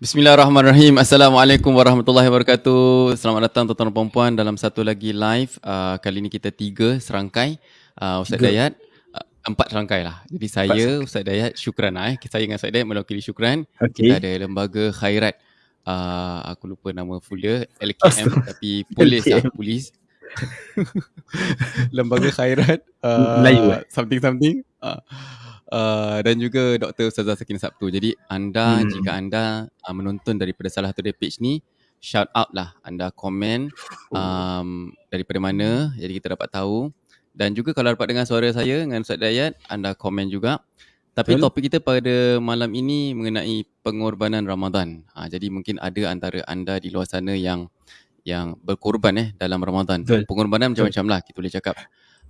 Bismillahirrahmanirrahim. Assalamualaikum warahmatullahi wabarakatuh. Selamat datang tuan-tuan dan puan dalam satu lagi live. Uh, kali ini kita tiga serangkai. Uh, Ustaz tiga. Dayat, uh, empat serangkai lah. Jadi saya, Ustaz Dayat, Syukran lah. Eh. Saya dengan Ustaz Dayat mewakili Syukran. Okay. Kita ada lembaga khairat. Uh, aku lupa nama full dia. LKM tapi polis lah. Polis. lembaga khairat. Uh, Melayu eh? Something-something. Uh, Uh, dan juga Dr. Ustazah Sakin Sabtu. Jadi anda hmm. jika anda uh, menonton daripada salah satu page ni, shout out lah anda komen um, daripada mana jadi kita dapat tahu. Dan juga kalau dapat dengar suara saya dengan Ustaz Dayat, anda komen juga. Tapi Betul. topik kita pada malam ini mengenai pengorbanan Ramadan. Ha, jadi mungkin ada antara anda di luar sana yang yang berkorban eh dalam Ramadan. Betul. Pengorbanan macam-macam lah kita boleh cakap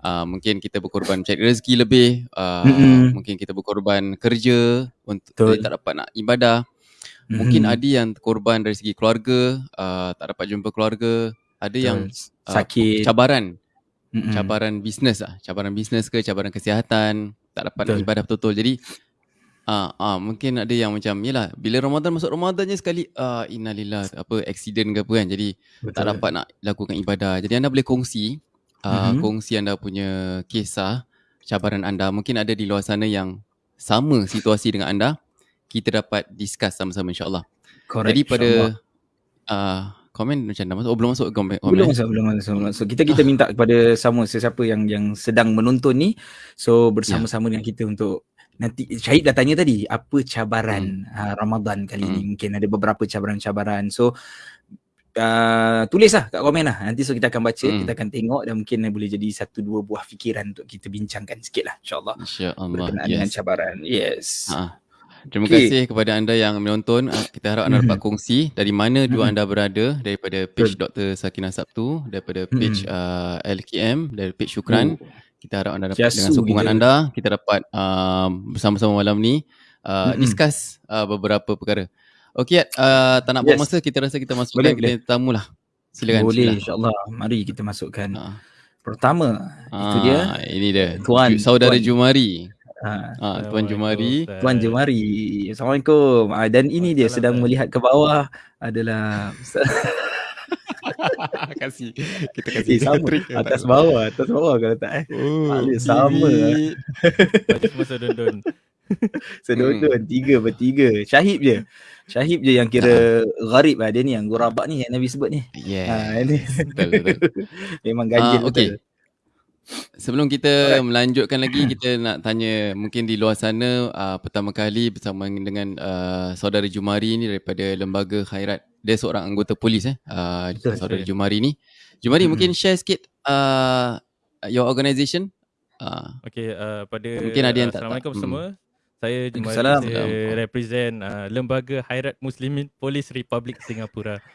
uh, mungkin kita berkorban cari rezeki lebih uh, mm-hmm. mungkin kita berkorban kerja untuk Betul. tak dapat nak ibadah mm-hmm. mungkin ada yang korban dari segi keluarga uh, tak dapat jumpa keluarga ada Betul. yang uh, sakit cabaran mm-hmm. cabaran bisnes ah cabaran bisnes ke cabaran kesihatan tak dapat Betul. nak ibadah betul-betul jadi Ah, uh, mungkin ada yang macam yalah bila Ramadan masuk Ramadan je sekali uh, innalillah apa accident ke apa kan jadi Betul. tak dapat nak lakukan ibadah. Jadi anda boleh kongsi uh, mm-hmm. kongsi anda punya kisah cabaran anda mungkin ada di luar sana yang sama situasi dengan anda kita dapat discuss sama-sama insyaallah Correct, jadi pada uh, komen macam mana masuk oh, belum masuk komen belum masuk belum masuk, masuk. kita kita minta kepada semua sesiapa yang yang sedang menonton ni so bersama-sama yeah. dengan kita untuk nanti Syahid dah tanya tadi apa cabaran hmm. uh, Ramadan kali hmm. ni mungkin ada beberapa cabaran-cabaran so uh, tulislah kat komen lah. Nanti so kita akan baca, hmm. kita akan tengok dan mungkin boleh jadi satu dua buah fikiran untuk kita bincangkan sikit lah insyaAllah. InsyaAllah. Berkenaan yes. dengan cabaran. Yes. Ha. Terima okay. kasih kepada anda yang menonton. Ah, kita harap anda dapat kongsi dari mana dua anda berada daripada page Dr. Sakina Sabtu, daripada page mm-hmm. uh, LKM, dari page Syukran. Oh. Kita harap anda dapat Jasu dengan sokongan dia. anda, kita dapat um, bersama-sama malam ni uh, discuss uh, beberapa perkara. Okey, uh, tak nak yes. buang masa, kita rasa kita masukkan kita tamu lah. Silakan. Boleh, insyaAllah. Mari kita masukkan. Ha. Pertama, ha, itu dia. Ini dia. Tuan. Saudara Tuan. Jumari. Ha. Ha, Tuan Jumari. Tuan Jumari. Assalamualaikum. Ha, dan ini dia sedang melihat ke bawah adalah... kasih kita kasih eh, sama atas bawah atas bawah kalau tak eh oh, sama masa dun Sedondon hmm. tiga bertiga. Syahib je. Syahib je yang kira uh. gharib lah. Dia ni yang gurabak ni yang Nabi sebut ni. Yeah. Ha, ini. Betul, betul. Memang ganjil uh, okay. betul. Sebelum kita Alright. melanjutkan lagi, kita nak tanya mungkin di luar sana uh, pertama kali bersama dengan uh, saudara Jumari ni daripada Lembaga Khairat. Dia seorang anggota polis eh. Uh, betul, saudara betul. Jumari ni. Jumari hmm. mungkin share sikit uh, your organisation. Uh, okay, uh, pada mungkin ada yang uh, Assalamualaikum tak, semua. Hmm. Saya saya represent uh, Lembaga Khairat Muslimin Polis Republik Singapura.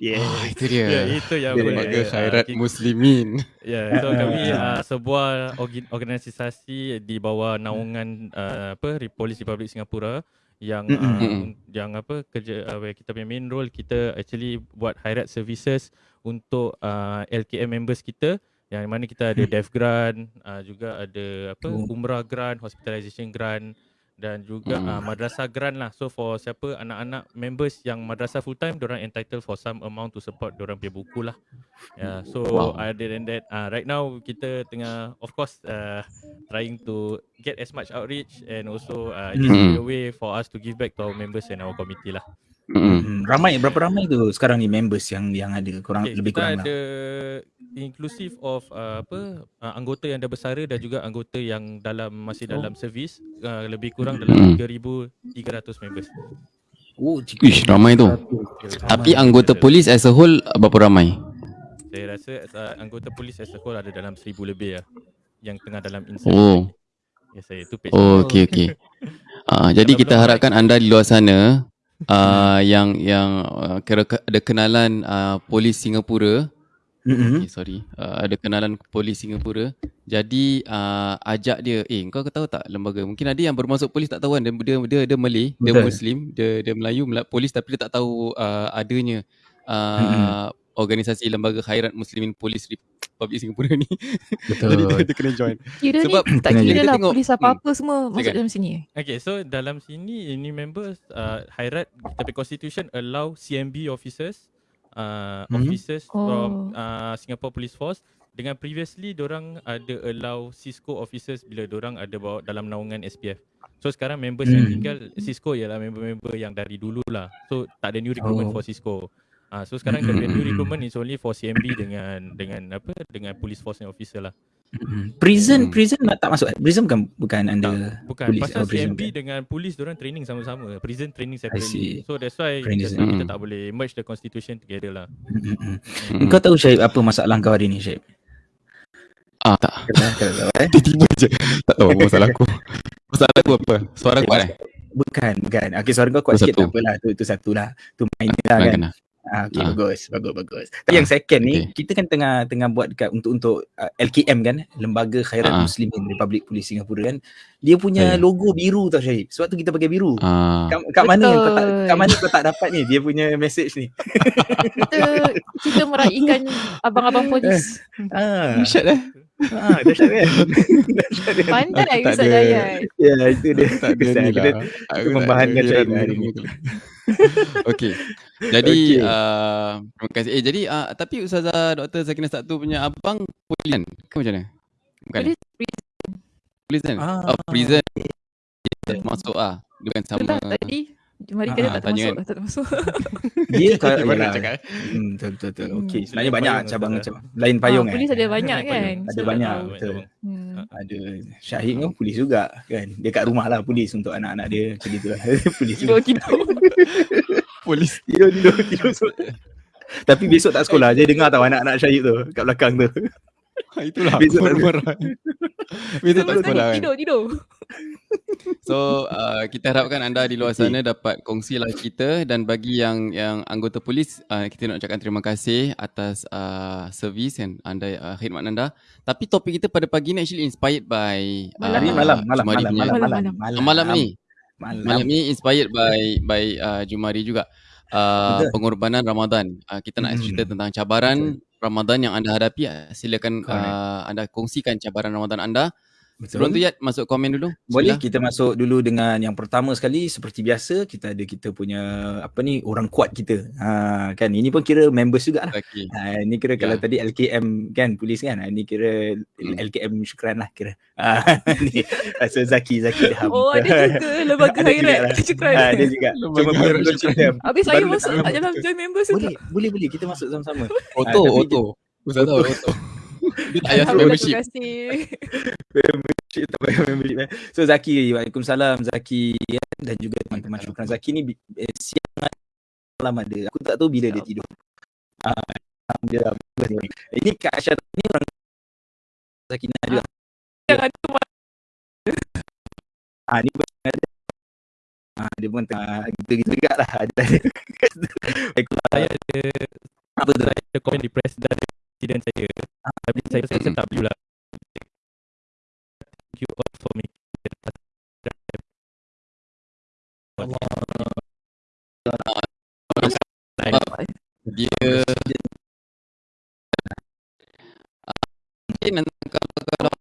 Yeah. Oh, itu dia. Yeah, itu yang Lembaga uh, Khairat uh, Muslimin. Ya, yeah, so kami uh, sebuah organisasi di bawah naungan uh, apa Polis Republik Singapura yang uh, yang apa kerja uh, kita punya main role kita actually buat khairat services untuk uh, LKM members kita yang mana kita ada dev grant uh, juga ada apa oh. umrah grant hospitalization grant dan juga mm. uh, madrasah grant lah. So for siapa anak-anak members yang madrasah full time, orang entitled for some amount to support orang punya buku lah. Yeah. So wow. other than that, uh, right now kita tengah of course uh, trying to get as much outreach and also uh, mm. just a way for us to give back to our members and our committee lah. Mm. Ramai berapa ramai tu sekarang ni members yang yang ada kurang okay, lebih kurang lah. Kita ada inclusive of uh, apa uh, anggota yang dah bersara dan juga anggota yang dalam masih oh. dalam servis uh, lebih kurang dalam mm. 3300 members. Oh, Ish, ramai tu. Tapi anggota polis as a whole berapa ramai? Saya rasa uh, anggota polis as a whole ada dalam 1000 lebih lah yang tengah dalam insan. Oh. Ya saya tu page. Oh, okey okey. uh, jadi kita harapkan anda di luar sana uh, yang yang uh, kira ada kenalan uh, polis Singapura. Mm-hmm. Okay, sorry. Uh, ada kenalan polis Singapura. Jadi uh, ajak dia, eh kau tahu tak lembaga? Mungkin ada yang bermasuk polis tak tahu kan dia dia dia, dia Malay, dia Muslim, dia dia Melayu, Melayu polis tapi dia tak tahu uh, adanya uh, mm-hmm. organisasi lembaga khairat muslimin polis public Singapura ni. Betul. Jadi dia, dia kena join. Kira Sebab ni tak kira kita lah tengok- polis apa-apa semua masuk Silakan. dalam sini. Okay, so dalam sini ini members uh, Hairat punya constitution allow CMB officers uh, Mhm. officers Oh. from uh, Singapore Police Force dengan previously orang ada allow Cisco officers bila orang ada bawa dalam naungan SPF. So sekarang members yang Hmm. tinggal Cisco ialah member-member yang dari dulu lah. So tak ada new recruitment Oh. for Cisco. Ah, so sekarang the new recruitment is only for CMB dengan dengan apa dengan police force and officer lah. Mm. Prison Hmm. prison nak tak masuk. Prison bukan bukan under Bukan Police pasal prison CMB kan? dengan polis orang training sama-sama. Prison training separately. So that's why that's why kita tak boleh merge the constitution together lah. Mm, mm, mm. Hmm. Kau tahu Syed apa masalah kau hari ni Syed? Ah tak. Eh? Tiba-tiba je. Tak tahu apa masalah aku. Masalah aku apa? Suara kuat eh? Bukan, bukan. Okey, suara kau kuat Itu sikit tak apalah. Tu itu satu lah. Tu minor lah kan. kena. Ah, okey, Ah. bagus, bagus, bagus. Tapi yang second ni, okey. kita kan tengah tengah buat dekat untuk untuk uh, LKM kan, Lembaga Khairat Ah. Muslimin Republik Polis Singapura kan. Dia punya Ya. logo biru tau Syed. Sebab tu kita pakai biru. Ah. Kat, kat mana yang kau tak kat mana kau tak dapat ni dia punya message ni? Kita kita meraihkan abang-abang polis. Ah, Dahsyat eh? Ah dahsyat kan? dahsyat kan? Pandai Aku tak Ustaz Dayat. Ya, itu dia. Tak ada Kita- ni lah. Aku membahankan jiran hari ni. Okey. Jadi Okey. uh, terima kasih. Eh jadi uh, tapi Ustazah Dr. Sakina Satu punya abang polis kan? Ke macam mana? Bukan. Polis kan? Ah. Oh, prison. Dia masuk ah. Dia bukan sama. Betul lah tadi Mari kata ah, tak termasuk kan. lah, tak termasuk. Dia kalau yalah. cakap. eh? Hmm, betul betul betul. Hmm. Okey, sebenarnya banyak payung, cabang macam lain payung Ah, eh. Polis ada banyak kan. payung. Ada banyak, tahu. betul. Hmm. Ada Syahid kan polis juga kan. Dia kat rumah lah polis untuk anak-anak dia macam gitu lah. polis juga. Tidur-tidur. Polis. Tidur tidur tidur. Tapi besok tak sekolah Dia dengar tau anak-anak Syahid tu Kat belakang tu Itulah. Besok Besok tak- marah. Besok tak sekolah kan. Tidur, tidur. So uh, kita harapkan anda di luar sana dapat kongsilah kita dan bagi yang yang anggota polis uh, kita nak ucapkan terima kasih atas uh, servis yang anda uh, khidmat anda. Tapi topik kita pada pagi ni actually inspired by Malam Hari Ah, malam Malam Jumari malam punya- malam Malam, malam malam ni Malam malam ni inspired by by uh, Jumari juga. Uh, Betul. pengorbanan Ramadan. Uh, kita nak Hmm. cerita tentang cabaran Ramadan yang anda hadapi. Uh, silakan Correct. uh, anda kongsikan cabaran Ramadan anda. Betul Sebelum tu Yat masuk komen dulu. Boleh Bismillah. kita masuk dulu dengan yang pertama sekali seperti biasa kita ada kita punya apa ni orang kuat kita. Ha kan ini pun kira members juga lah. Okey. Ha, ini kira kalau Ya. tadi LKM kan polis kan. Ha, ini kira Hmm. LKM syukran lah kira. Ha, ni so Zaki Zaki dah. Oh, ada juga lembaga Ada lah. Syukran. Ha, dia juga. Cuma baru syukran. Habis saya masuk tak dalam join members juga. Boleh, boleh, boleh. Kita masuk sama-sama. Auto, Ah, tapi auto. Ustaz tahu auto. Dia tak payah membership. Terima kasih. membership tak payah membership eh. So Zaki, Waalaikumsalam Zaki ya, dan juga teman-teman Syukran Zaki ni eh, siang malam ada. Aku tak tahu bila dia tidur. Ah, Alhamdulillah. bagus ni. Ini Kak Aisyah ni orang Zaki ni juga. Yang ada Ah ni pun ada. Ah dia pun tengah gitu-gitu juga lah. Ada. Saya ada Apa tu? saya ada komen di press dari presiden saya. Tapi saya rasa saya tak perlu lah. Thank you all for making it. Dia mungkin nanti kalau kalau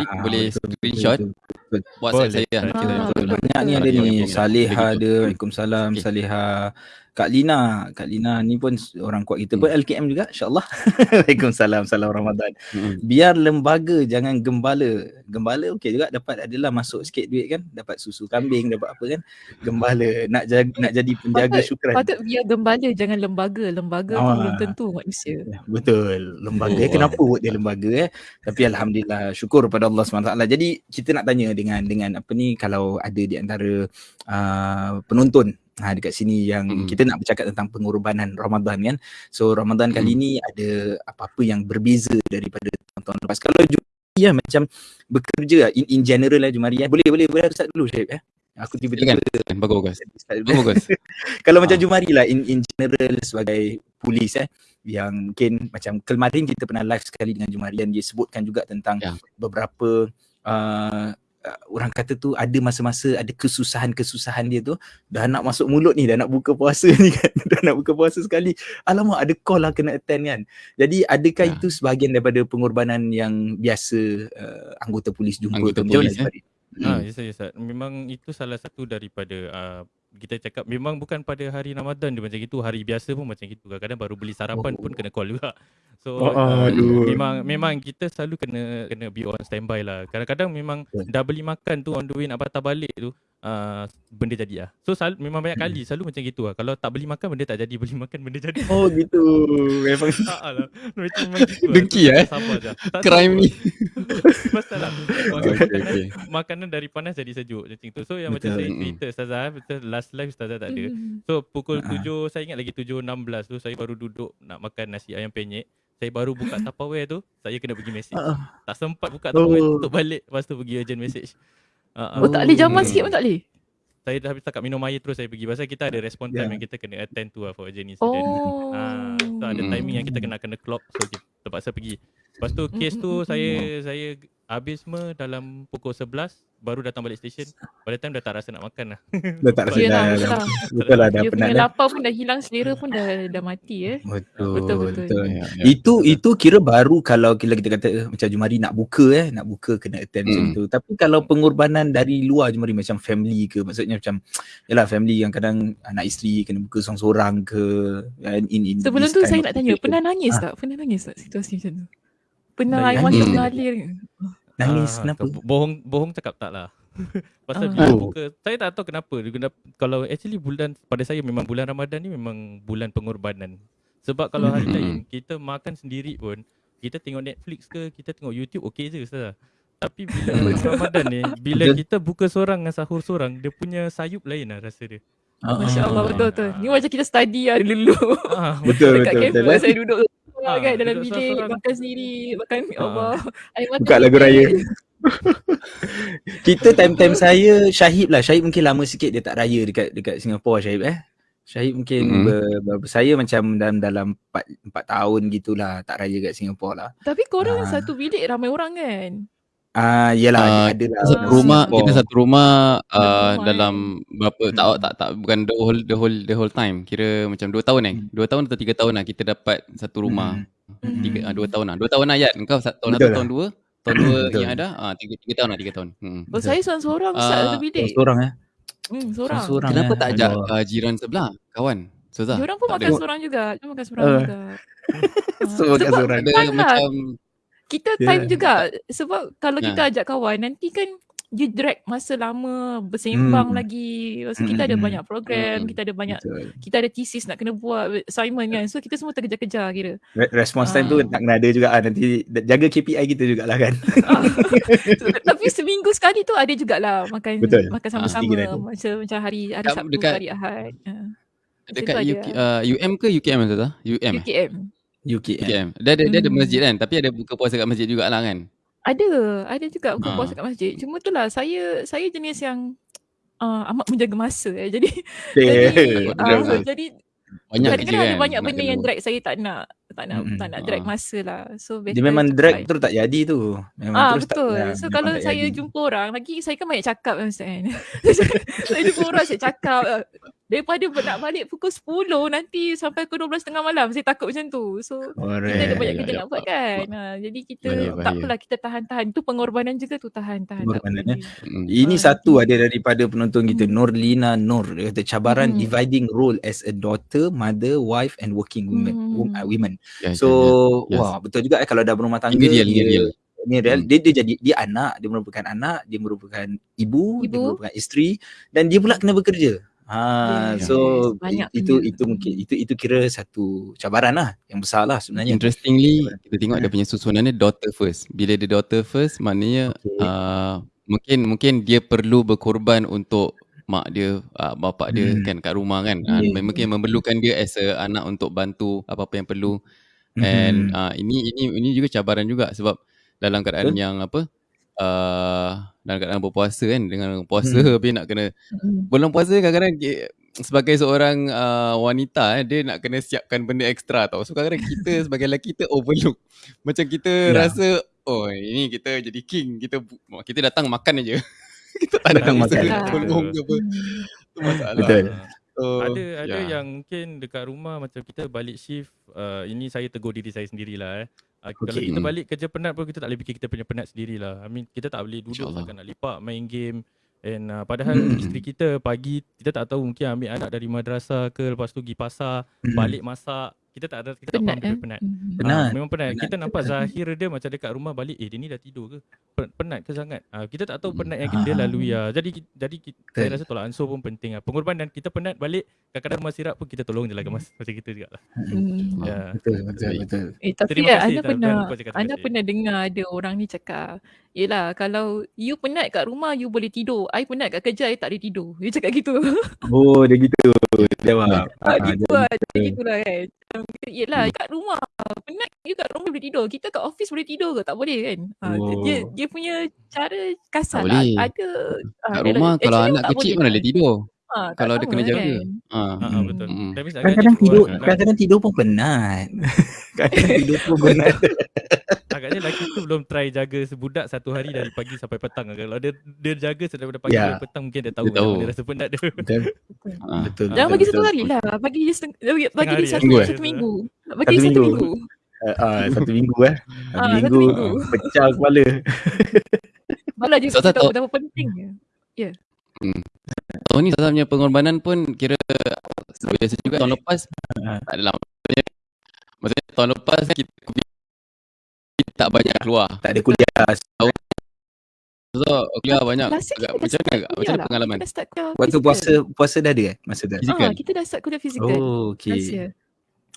Ah, boleh betul, betul, screenshot betul, WhatsApp Boleh. saya. Ah, Kita betul. betul. Banyak ni ada ni. Boleh ada. Waalaikumsalam. Salihah. Kak Lina. Kak Lina ni pun orang kuat kita Hmm. pun LKM juga insyaAllah. Waalaikumsalam. Salam Ramadan. Mm-mm. Biar lembaga jangan gembala. Gembala okey juga dapat adalah masuk sikit duit kan. Dapat susu kambing, dapat apa kan. Gembala. Nak jaga, nak jadi penjaga Patut- syukran. Patut biar gembala jangan lembaga. Lembaga Ah. belum tentu manusia. Ya, Betul. Lembaga Oh, kenapa buat dia lembaga eh? Tapi alhamdulillah syukur pada Allah SWT. Jadi kita nak tanya dengan dengan apa ni kalau ada di antara uh, penonton ha, dekat sini yang Mm-mm. kita nak bercakap tentang pengorbanan Ramadan kan. So Ramadan kali ni ada apa-apa yang berbeza daripada tahun-tahun lepas. Kalau Jumari ya macam bekerja in, in general lah Jumari ya. Boleh boleh boleh start dulu Syed eh. Aku tiba-tiba Silakan. Bagus. Bagus. Kalau macam Ah. Jumari lah in, in general sebagai polis eh yang mungkin macam kemarin kita pernah live sekali dengan Jumari dan dia sebutkan juga tentang Ya. beberapa uh, uh, orang kata tu ada masa-masa ada kesusahan-kesusahan dia tu dah nak masuk mulut ni dah nak buka puasa ni kan dah nak buka puasa sekali alamak ada call lah kena attend kan jadi adakah Ya. itu sebahagian daripada pengorbanan yang biasa uh, anggota polis jumpa Anggota tu macam mana polis, eh? Ah, Hmm. yes, yes, yes. Memang itu salah satu daripada uh, kita cakap memang bukan pada hari Ramadan dia macam gitu, hari biasa pun macam gitu. Kadang-kadang baru beli sarapan Oh. pun kena call juga. So Oh, uh, aduh. memang memang kita selalu kena kena be on standby lah. Kadang-kadang memang dah beli makan tu on the way nak patah balik tu uh, benda jadi lah. So selalu, memang banyak Hmm. kali selalu macam gitu lah. Kalau tak beli makan benda tak jadi, beli makan benda jadi. Oh gitu. Memang Tak lah. Macam memang gitu lah. Dengki So, eh? Sabar je. Tak Crime ni. Pasal lah. Okay, Makanan, okay. makanan dari panas jadi sejuk macam tu. So yang macam Betul. saya Mm. cerita Ustazah, eh, betul last live Ustazah tak ada. Hmm. So pukul Ah. 7, saya ingat lagi 7.16 tu saya baru duduk nak makan nasi ayam penyet. Saya baru buka Tupperware tu, saya kena pergi message. Ah. Tak sempat buka Tupperware Oh. tutup balik, lepas tu pergi urgent message. Ah, ah. Oh tak boleh jaman sikit pun tak boleh? Saya dah habis cakap minum air terus saya pergi. Pasal kita ada respon time Ya. yang kita kena attend tu lah for urgent incident. Oh. Ah, so ada timing yang kita kena kena clock so kita terpaksa pergi. Lepas tu case Mm, tu saya saya habis semua dalam pukul 11 baru datang balik station. Pada time dah tak rasa nak makan lah. Dah tak rasa dah, betul dah, lah. betul lah dah Dia penat punya dah. lapar pun dah hilang, selera pun dah dah mati eh. Betul, Betul, betul. betul. Ya, ya. Itu itu kira baru kalau kita kita kata eh, macam Jumari nak buka eh, nak buka kena attend macam Mm. tu. Tapi kalau pengorbanan dari luar Jumari macam family ke, maksudnya macam yalah family yang kadang anak isteri kena buka seorang-seorang ke in in Sebelum tu saya nak tanya, pernah nangis Ah. tak? Pernah nangis tak situasi macam tu? Pernah air mata mengalir nangis Ah, kenapa? ke- Bohong bohong cakap tak lah. Pasal Ah. bila Oh. buka saya tak tahu kenapa kalau actually bulan pada saya memang bulan Ramadan ni memang bulan pengorbanan. Sebab kalau hari Hmm. lain kita makan sendiri pun kita tengok Netflix ke kita tengok YouTube okey je ustaz. Tapi bila bulan Ramadan ni bila Betul. kita buka seorang dengan sahur seorang dia punya sayup lain lah rasa dia. Ah, Masya Allah ah. betul betul. Ni macam kita study lah dulu. Ah, Betul Dekat betul kafe betul. saya duduk Ah, kan dalam bilik makan sendiri makan ya Ah. Allah air mata Buka lagu raya. Kita time-time saya Syahib lah. Syahib mungkin lama sikit dia tak raya dekat dekat Singapura Syahib eh. Syahib mungkin Mm. ber, ber, saya macam dalam dalam 4 4 tahun gitulah tak raya kat Singapura lah. Tapi korang Ah. satu bilik ramai orang kan? Ah yalah Ah, ada lah. Satu rumah, Singapore. kita satu rumah uh, dalam berapa tak Hmm. tak tak bukan the whole the whole the whole time. Kira macam 2 tahun eh. 2 tahun atau 3 tahun lah kita dapat satu rumah. Hmm. Tiga ah, 2 tahun lah. 2 tahun lah Ayat. Kau satu tahun lah. tahun dua. Tahun dua Betul. yang ada ah 3 3 tahun lah 3 tahun. Hmm. Oh saya seorang-seorang Ustaz Ah, satu bilik. Seorang eh. Hmm, seorang. Seorang Kenapa eh. tak ajak uh, jiran sebelah, kawan? Suzah. Dia orang pun tak makan seorang juga. Dia makan seorang juga. Ah, Semua kat sebab seorang. Ada macam Kita Ya. time juga sebab kalau kita ajak kawan nanti kan you drag masa lama bersembang Hmm. lagi. Tu kita ada Hmm. banyak program, Hmm. kita ada banyak Betul. kita ada thesis nak kena buat assignment kan. So kita semua terkejar-kejar kira. Re- Response time tu Ah. nak kena ada juga ah nanti jaga KPI kita jugalah kan. Ah. Tapi seminggu sekali tu ada jugalah makan Betul. makan Ah, sama-sama hari. macam macam hari hari Dekat- Sabtu, dekat- hari Ahad. Ah. Dekat tu ada UK, uh, UM ke UKM Suzah? UM. eh? UKM. UK eh. UKM. Dia ada dia ada Hmm. masjid kan, tapi ada buka puasa kat masjid jugalah kan. Ada, ada juga buka Ah. puasa kat masjid. Cuma tu lah saya saya jenis yang uh, amat menjaga masa eh. Jadi jadi uh, jadi Banyak kerja kan. ada banyak nak benda yang drag saya tak nak tak nak Mm-mm. tak nak drag Ah. masa lah. So better Dia memang drag terus tak jadi tu. Memang Ah terus betul. tak so memang kalau tak saya jadi. jumpa orang lagi saya kan banyak cakap kan Ustaz kan. saya jumpa orang saya cakap daripada nak balik pukul 10 nanti sampai pukul 12.30 malam saya takut macam tu. So kita ada banyak ya, kerja nak buat kan. Ha, jadi kita Bahaya, tak apalah kita tahan-tahan. Itu pengorbanan juga tu tahan-tahan. tak Pengorbanan, boleh. Mm. Ini Ah, satu ada daripada penonton kita Hmm. Nurlina Nur dia kata cabaran Hmm. dividing role as a daughter, mother, wife and working women. Hmm. wom- uh, women. Ya, So ya, ya. Yes. wah betul juga eh kalau dah berumah tangga Ini real, ini dia real. ini real Hmm. dia, dia jadi dia anak, dia merupakan anak, dia merupakan ibu, dia Ibu. merupakan isteri dan dia pula kena bekerja. Ha Yes, so banyak itu benda. itu mungkin itu itu kira satu cabaran lah yang besar lah sebenarnya. Interestingly, kita tengok Hmm. dia punya susunannya daughter first. Bila dia daughter first, maknanya Okay. uh, mungkin mungkin dia perlu berkorban untuk mak dia, uh, bapak dia Hmm. kan kat rumah kan. Uh, Yeah. mungkin memerlukan dia as a anak untuk bantu apa-apa yang perlu. And Mhm. uh, ini ini ini juga cabaran juga sebab dalam keadaan Betul. yang apa uh, dalam keadaan berpuasa kan dengan puasa Hmm. habis nak kena Mm. bulan puasa kadang-kadang sebagai seorang uh, wanita eh, dia nak kena siapkan benda ekstra tau. So kadang-kadang kita sebagai lelaki kita overlook. Macam kita Ya. rasa oh ini kita jadi king. Kita kita datang makan aja. kita tak Datang nak makan. tolong ke apa. Tu masalah. Betul. So, ada ada ya. yang mungkin dekat rumah macam kita balik shift uh, ini saya tegur diri saya sendirilah eh. Uh, okay. Kalau Okay. kita Hmm. balik kerja penat pun kita tak boleh fikir kita punya penat sendirilah. I mean kita tak boleh duduk takkan nak lepak main game and uh, padahal Hmm. isteri kita pagi kita tak tahu mungkin ambil anak dari madrasah ke lepas tu pergi pasar Hmm. balik masak kita tak ada kita tak Penat dia eh. penat. Hmm. Penat. Ah, memang penat. Penat. Kita nampak Zahir dia macam dekat rumah balik, eh dia ni dah tidur ke? Pen- Penat ke sangat? Ah, kita tak tahu Hmm. penat yang dia Ah. lalui ah. Jadi jadi ki- saya rasa tolak ansur pun penting ah. Pengorbanan kita penat balik, kadang-kadang rumah sirap pun kita tolong je lah kemas. Macam kita juga lah. Hmm. Ya. Betul, betul, betul. Eh tapi Terima kasih, Ana tak- pernah Ana kasih. pernah dengar ada orang ni cakap Yelah kalau you penat kat rumah you boleh tidur I penat kat kerja I tak boleh tidur Dia cakap gitu Oh, dia gitu. Ah, Ah, Gitu dia- lah Dia gitu lah kan Macam Yelah kat rumah Penat you kat rumah boleh tidur Kita kat office boleh tidur ke Tak boleh kan ah, Oh. dia, dia punya cara kasar Tak lah. Ada ah, Kat dia- rumah kalau actually anak kecil boleh mana lah. boleh tidur. Ah, tak Kalau dia kena lah jaga. kan. Ha. Ah, ah, Hmm. betul. Hmm. Kadang-kadang tidur, agaknya- kadang-kadang tidur pun penat. kadang-kadang tidur pun penat. Agaknya lelaki tu belum try jaga sebudak satu hari dari pagi sampai petang. Kalau dia dia jaga daripada pagi Ya. sampai petang mungkin dia tahu Dia tahu. mana rasa penat dia. Betul, Ha. betul. Jangan betul, bagi betul. satu hari lah Bagi dia seteng- bagi, bagi hari, dia satu, satu hari. satu minggu Bagi Satu dia satu minggu. minggu Ah, ah, satu minggu eh. Satu Ah, satu minggu, minggu. pecah kepala. Malah dia So, kasi tahu tahu- betapa pentingnya Tahun ni Zazah punya pengorbanan pun kira biasa juga tahun lepas tak adalah maksudnya, maksudnya tahun lepas kan kita COVID tak banyak keluar. Tak ada kuliah. So kuliah banyak Last agak dah macam mana agak? Macam mana lah. pengalaman? Kita dah start kuliah Waktu puasa, puasa dah ada eh? Masa tu? Fizikal? Ah, kita dah start kuliah fizikal Oh, last okay. year.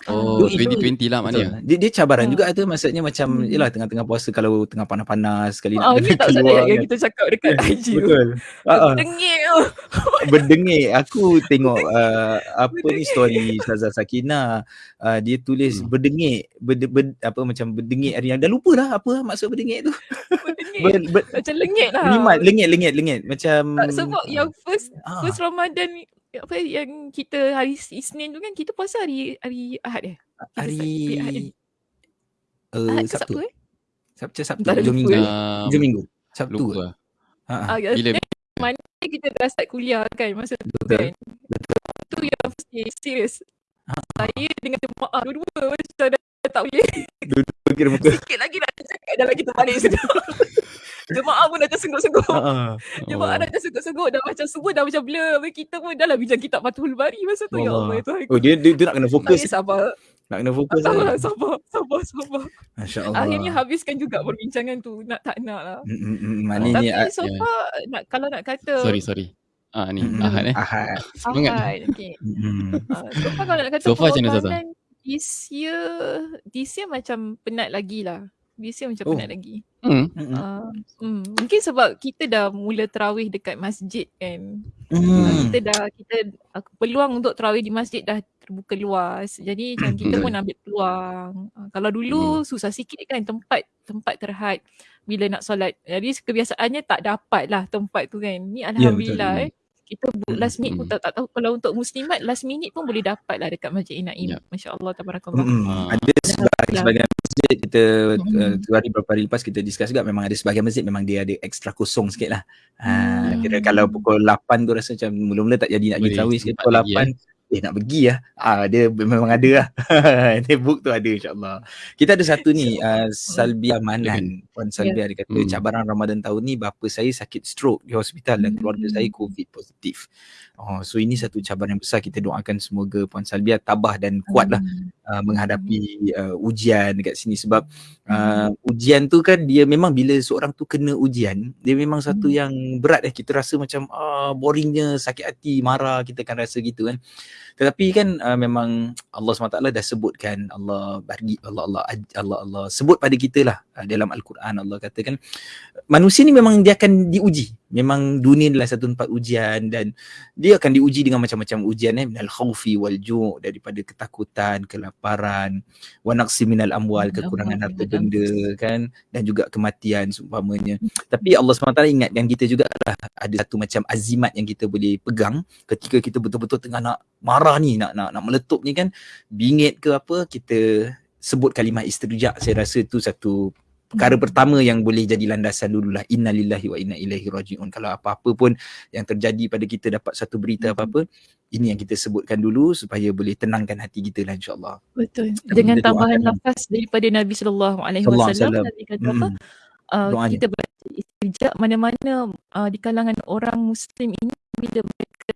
Oh, Itu- itu- 2020 lah Betul. maknanya. Dia, dia cabaran Ah. juga tu maksudnya macam Hmm. yalah tengah-tengah puasa kalau tengah panas-panas sekali Ah, ni tak keluar yang kita cakap dekat IG tu. Betul. Ah, ah. Berdengik aku tengok uh, apa ni story Ustazah Sakina uh, dia tulis Hmm. berdengik ber, ber, apa macam berdengik hari yang dah lupa dah apa maksud berdengik tu Dengik. ber, ber, Macam lengit lah. lengit lengit lengit macam Tak, sebab yang first ah, first Ramadan ni, apa yang kita hari Isnin tu kan kita puasa hari hari Ahad eh? Kita hari Ahad uh, Ahad Sabtu Sabtu eh? Sabtu Sabtu Tak ada hujung lupa minggu eh. Um, hujung minggu Sabtu lupa. ha, Ah, Bila kita dah start kuliah kan masa tu betul kan. Tu yang first day serius. Ah. Saya dengan jemaah dua-dua macam dah tak boleh. kira muka Sikit lagi nak cakap dah lagi terbalik sudah. Jemaah pun dah tersengguk-sengguk. ha, ha. Jemaah dah tersengguk-sengguk dah macam semua dah macam blur. Habis kita pun dah lah bincang kitab Fathul Bari masa tu. Ya Allah. Allah itu oh dia, dia dia nak kena fokus Saya sabar. nak kena fokus Sabar, kan sabar, sabar, sabar. masya-Allah Akhirnya habiskan juga perbincangan tu. Nak tak nak lah. Mm, mm, mm, Tapi maknanya ah, so far, nak, kalau nak kata Sorry sorry. Ah ni mm, mm, Ahad eh. Ahad Semangat. Ahad, okay. Mm, mm. Uh, so far kalau nak kata So far macam mana, Zaza? pengorbanan this year, this year macam penat lagi lah. This year macam Oh. penat lagi. Hmm. Mm, mm. Uh, hmm, mungkin sebab kita dah mula terawih dekat masjid kan. Uh, Mm. kita dah, kita uh, peluang untuk terawih di masjid dah terbuka luas. Jadi macam kita pun ambil peluang. Uh, kalau dulu susah sikit kan tempat tempat terhad bila nak solat. Jadi kebiasaannya tak dapat lah tempat tu kan. Ni Alhamdulillah betul. eh. Kita bu- last minute pun Mm. tak, tak tahu kalau untuk muslimat last minute pun boleh dapat lah dekat Masjid Inaim. Ya. Masya Allah tabarakallah. Mm-mm. Ah. Ada sebahagian, sebahagian masjid kita Mm-mm. uh, tu hari beberapa hari lepas kita discuss juga memang ada sebahagian masjid memang dia ada extra kosong sikit lah. Ha, Hmm. kira kalau pukul 8 tu rasa macam mula-mula tak jadi nak pergi Boleh terawih sikit pukul lagi, 8 eh nak pergi lah. Ah dia memang ada lah. dia book tu ada insyaAllah. Kita ada satu ni uh, Salbia Manan. Puan Salbia dia kata Hmm. cabaran Ramadan tahun ni bapa saya sakit stroke di hospital dan keluarga Hmm. saya COVID positif. Oh, so ini satu cabaran yang besar kita doakan semoga Puan Salbia tabah dan kuat lah uh, menghadapi uh, ujian dekat sini sebab uh, ujian tu kan dia memang bila seorang tu kena ujian dia memang satu Hmm. yang berat eh kita rasa macam ah boringnya sakit hati marah kita kan rasa gitu kan tetapi kan uh, memang Allah SWT dah sebutkan Allah bagi Allah Allah Allah Allah sebut pada kita lah uh, dalam al-Quran Allah katakan manusia ni memang dia akan diuji. Memang dunia adalah satu tempat ujian dan dia akan diuji dengan macam-macam ujian eh. Minal khaufi wal ju' daripada ketakutan kelaparan wa naqsi minal amwal kekurangan harta benda kan dan juga kematian seumpamanya. Tapi Allah SWT ingatkan kita juga lah ada satu macam azimat yang kita boleh pegang ketika kita betul-betul tengah nak marah ni nak nak nak meletup ni kan. Bingit ke apa kita sebut kalimah istirja. Saya rasa tu satu perkara pertama yang boleh jadi landasan dululah. Innalillahi wa inna ilaihi rajiun. Kalau apa-apa pun yang terjadi pada kita dapat satu berita apa-apa ini yang kita sebutkan dulu supaya boleh tenangkan hati kita lah insyaallah. Betul. Dengan tambahan lafaz daripada Nabi sallallahu alaihi wasallam Nabi kata apa? Uh, kita baca istijab mana-mana uh, di kalangan orang muslim ini bila mereka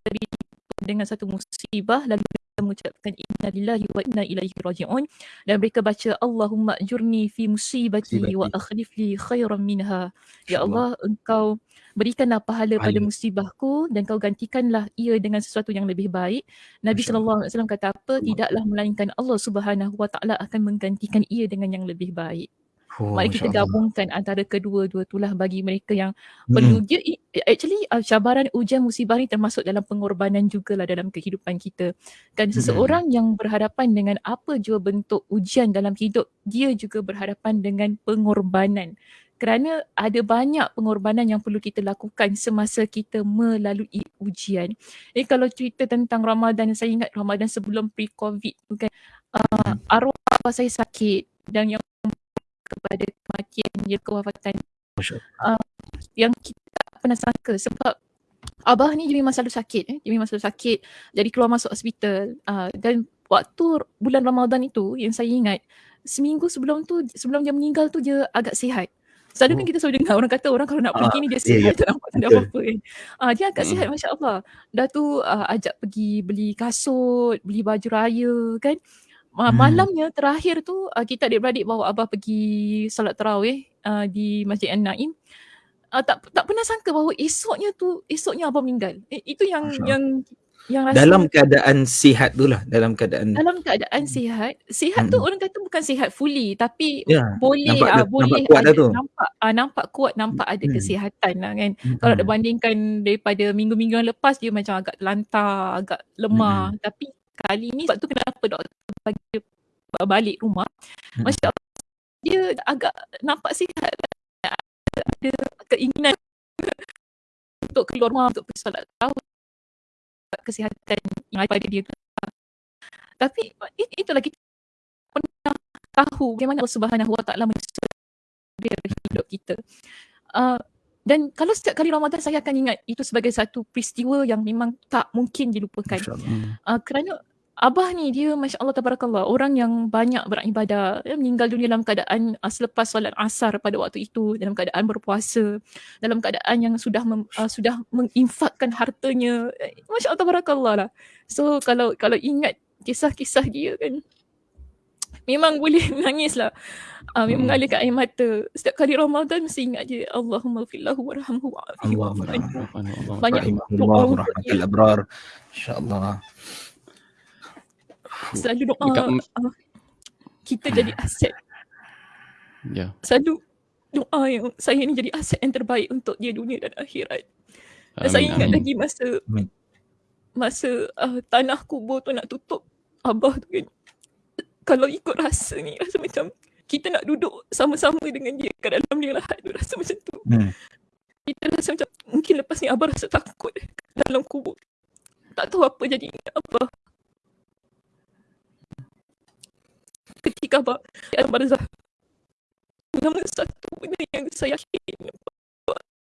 dengan satu musibah lalu mengucapkan inna lillahi wa inna ilaihi raji'un. Dan mereka baca Allahumma ajurni fi musibati wa akhlif li khairan minha. Ya Allah engkau berikanlah pahala pada musibahku dan kau gantikanlah ia dengan sesuatu yang lebih baik. Nabi sallallahu alaihi wasallam kata apa? Tidaklah melainkan Allah Subhanahu wa taala akan menggantikan ia dengan yang lebih baik Oh, Mari kita gabungkan antara kedua-dua itulah bagi mereka yang hmm. perlu dia actually uh, cabaran ujian musibah ni termasuk dalam pengorbanan jugalah dalam kehidupan kita. Kan seseorang hmm. yang berhadapan dengan apa jua bentuk ujian dalam hidup dia juga berhadapan dengan pengorbanan. Kerana ada banyak pengorbanan yang perlu kita lakukan semasa kita melalui ujian. Jadi kalau cerita tentang Ramadan, saya ingat Ramadan sebelum pre-COVID tu kan, uh, arwah saya sakit dan yang kepada kematian dia kewafatan uh, yang kita tak pernah sangka sebab abah ni dia memang selalu sakit eh. dia memang sakit jadi keluar masuk hospital uh, dan waktu bulan Ramadan itu yang saya ingat seminggu sebelum tu sebelum dia meninggal tu dia agak sihat Selalu kan oh. kita selalu dengar orang kata orang kalau nak pergi ah, ni dia sihat yeah, tak nampak tak ada apa-apa kan. Ah, dia agak hmm. sihat Masya Allah. Dah tu uh, ajak pergi beli kasut, beli baju raya kan. Uh, malamnya terakhir tu uh, kita adik-beradik bawa abah pergi solat tarawih uh, di Masjid An-Naim. Uh, tak tak pernah sangka bahawa esoknya tu esoknya abah meninggal. Eh, itu yang Masya. yang yang rasa dalam keadaan sihat tu lah dalam keadaan dalam keadaan sihat sihat hmm. tu orang kata bukan sihat fully tapi ya, boleh nampak, uh, boleh nampak kuat ada, tu. nampak uh, nampak kuat nampak ada hmm. kesihatan lah kan hmm. kalau dibandingkan daripada minggu-minggu yang lepas dia macam agak lantar agak lemah hmm. tapi kali ni sebab tu kenapa doktor bagi balik rumah. Hmm. Masya Allah dia agak nampak sihat. Ada, ada keinginan untuk keluar rumah untuk pergi solat tahu kesihatan yang ada pada dia tapi itulah kita pernah tahu bagaimana Allah Subhanahu Wa Taala hidup kita. Uh, dan kalau setiap kali Ramadan saya akan ingat itu sebagai satu peristiwa yang memang tak mungkin dilupakan. Uh, kerana Abah ni dia Masya Allah Tabarakallah orang yang banyak beribadah ya, meninggal dunia dalam keadaan uh, selepas solat asar pada waktu itu dalam keadaan berpuasa dalam keadaan yang sudah mem, uh, sudah menginfakkan hartanya. Eh, Masya Allah Tabarakallah lah. So kalau kalau ingat kisah-kisah dia kan memang boleh menangis lah uh, memang hmm. mengalirkan air mata setiap kali Ramadan mesti ingat je Allahumma fillahu warhamhu wa'afihu banyak doa rahmatul insyaAllah Selalu doa Dekat, uh, kita jadi aset. Ya. Yeah. Selalu doa yang saya ni jadi aset yang terbaik untuk dia dunia dan akhirat. Dan amin, saya ingat amin. lagi masa amin. masa uh, tanah kubur tu nak tutup abah tu kan. Kalau ikut rasa ni rasa macam kita nak duduk sama-sama dengan dia kat dalam dia lahat tu rasa macam tu. Hmm. Kita rasa macam mungkin lepas ni abah rasa takut dalam kubur. Tak tahu apa jadi abah. ketika abang di alam barzah. Nama satu benda yang saya yakin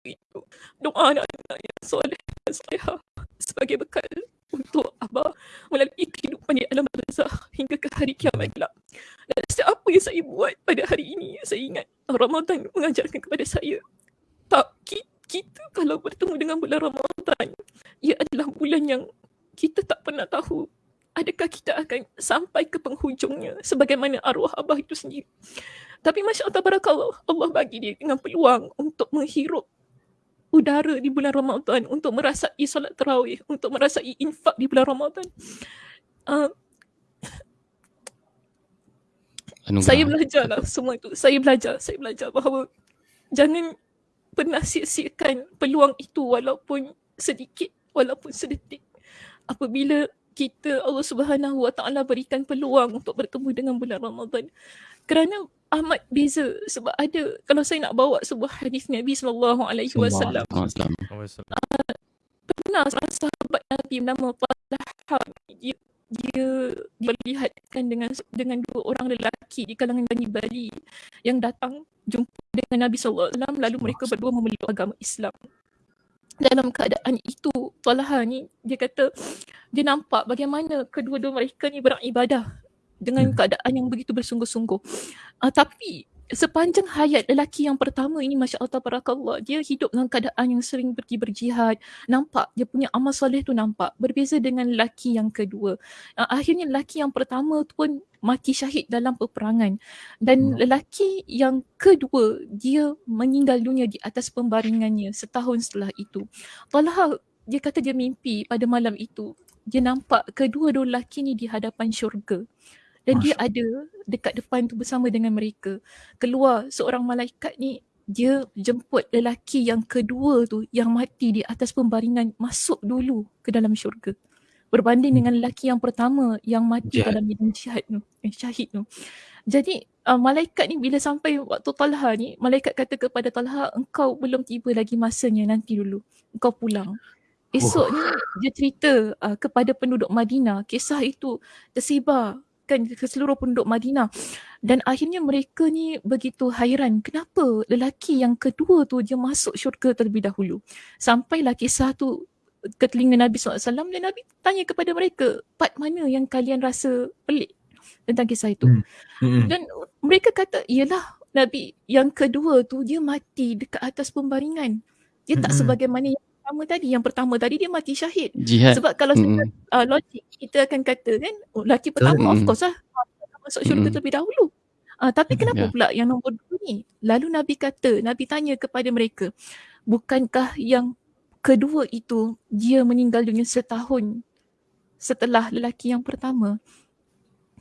itu doa anak-anak yang soleh dan soleha sebagai bekal untuk abah melalui kehidupan di alam hari kiamat kelak. Dan setiap apa yang saya buat pada hari ini, saya ingat Ramadan mengajarkan kepada saya tak kita kalau bertemu dengan bulan Ramadan, ia adalah bulan yang kita tak pernah tahu adakah kita akan sampai ke penghujungnya sebagaimana arwah abah itu sendiri. Tapi Masya Allah Barakallah, Allah bagi dia dengan peluang untuk menghirup udara di bulan Ramadan, untuk merasai solat terawih, untuk merasai infak di bulan Ramadan. Uh, saya belajar lah semua itu. Saya belajar, saya belajar bahawa jangan pernah sia-siakan peluang itu walaupun sedikit, walaupun sedetik. Apabila kita Allah Subhanahu Wa Taala berikan peluang untuk bertemu dengan bulan Ramadan. Kerana amat beza sebab ada kalau saya nak bawa sebuah hadis Nabi sallallahu alaihi wasallam. Ah, pernah seorang sahabat Nabi bernama Talha dia dia diperlihatkan dengan dengan dua orang lelaki di kalangan Bani Bali yang datang jumpa dengan Nabi SAW lalu mereka berdua memeluk agama Islam. Dalam keadaan itu, Talha ni dia kata dia nampak bagaimana kedua-dua mereka ni beribadah dengan hmm. keadaan yang begitu bersungguh-sungguh. Uh, tapi sepanjang hayat lelaki yang pertama ini Masya Allah Tabarakallah dia hidup dalam keadaan yang sering pergi berjihad. Nampak dia punya amal soleh tu nampak. Berbeza dengan lelaki yang kedua. Uh, akhirnya lelaki yang pertama tu pun mati syahid dalam peperangan. Dan hmm. lelaki yang kedua dia meninggal dunia di atas pembaringannya setahun setelah itu. Talha dia kata dia mimpi pada malam itu. Dia nampak kedua-dua lelaki ni di hadapan syurga dan Masya. dia ada dekat depan tu bersama dengan mereka. Keluar seorang malaikat ni dia jemput lelaki yang kedua tu yang mati di atas pembaringan masuk dulu ke dalam syurga. Berbanding hmm. dengan lelaki yang pertama yang mati Jihad. dalam medan jihad tu, eh, syahid tu. Jadi uh, malaikat ni bila sampai waktu Talha ni, malaikat kata kepada Talha, engkau belum tiba lagi masanya nanti dulu. Engkau pulang. Esok oh. ni dia cerita uh, kepada penduduk Madinah, kisah itu tersebar disampaikan ke seluruh penduduk Madinah dan akhirnya mereka ni begitu hairan kenapa lelaki yang kedua tu dia masuk syurga terlebih dahulu sampailah kisah tu ke telinga Nabi SAW dan Nabi tanya kepada mereka part mana yang kalian rasa pelik tentang kisah itu hmm. Hmm. dan mereka kata ialah Nabi yang kedua tu dia mati dekat atas pembaringan dia tak hmm. sebagaimana yang pertama tadi yang pertama tadi dia mati syahid Jihad. sebab kalau mm. uh, logik kita akan kata kan oh, lelaki pertama mm. of course lah masuk syurga mm. terlebih dahulu uh, tapi kenapa yeah. pula yang nombor dua ni lalu Nabi kata Nabi tanya kepada mereka bukankah yang kedua itu dia meninggal dunia setahun setelah lelaki yang pertama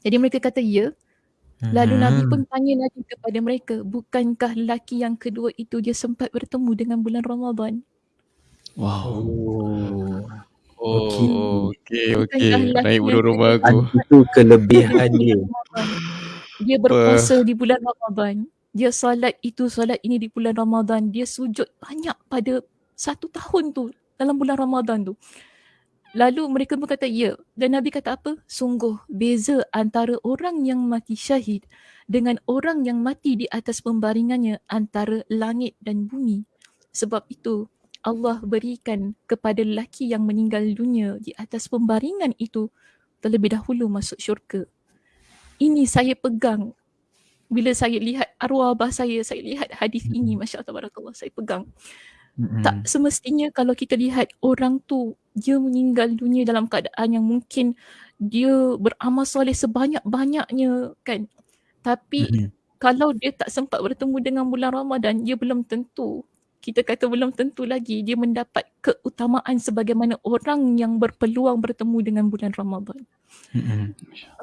jadi mereka kata ya Lalu Nabi pun tanya lagi kepada mereka, bukankah lelaki yang kedua itu dia sempat bertemu dengan bulan Ramadan? Wow. Oh. Okey, okey. Naik bulu rumah aku. Itu kelebihan dia. Dia berpuasa di bulan Ramadan. Dia solat itu, solat ini di bulan Ramadan. Dia sujud banyak pada satu tahun tu dalam bulan Ramadan tu. Lalu mereka pun kata ya. Dan Nabi kata apa? Sungguh beza antara orang yang mati syahid dengan orang yang mati di atas pembaringannya antara langit dan bumi. Sebab itu Allah berikan kepada lelaki yang meninggal dunia di atas pembaringan itu terlebih dahulu masuk syurga. Ini saya pegang bila saya lihat arwah abah saya, saya lihat hadis ini, Masya Allah, Barakallah, saya pegang. Mm-hmm. Tak semestinya kalau kita lihat orang tu, dia meninggal dunia dalam keadaan yang mungkin dia beramal soleh sebanyak-banyaknya kan. Tapi mm-hmm. kalau dia tak sempat bertemu dengan bulan Ramadan, dia belum tentu kita kata belum tentu lagi dia mendapat keutamaan sebagaimana orang yang berpeluang bertemu dengan bulan Ramadan. Mm-hmm.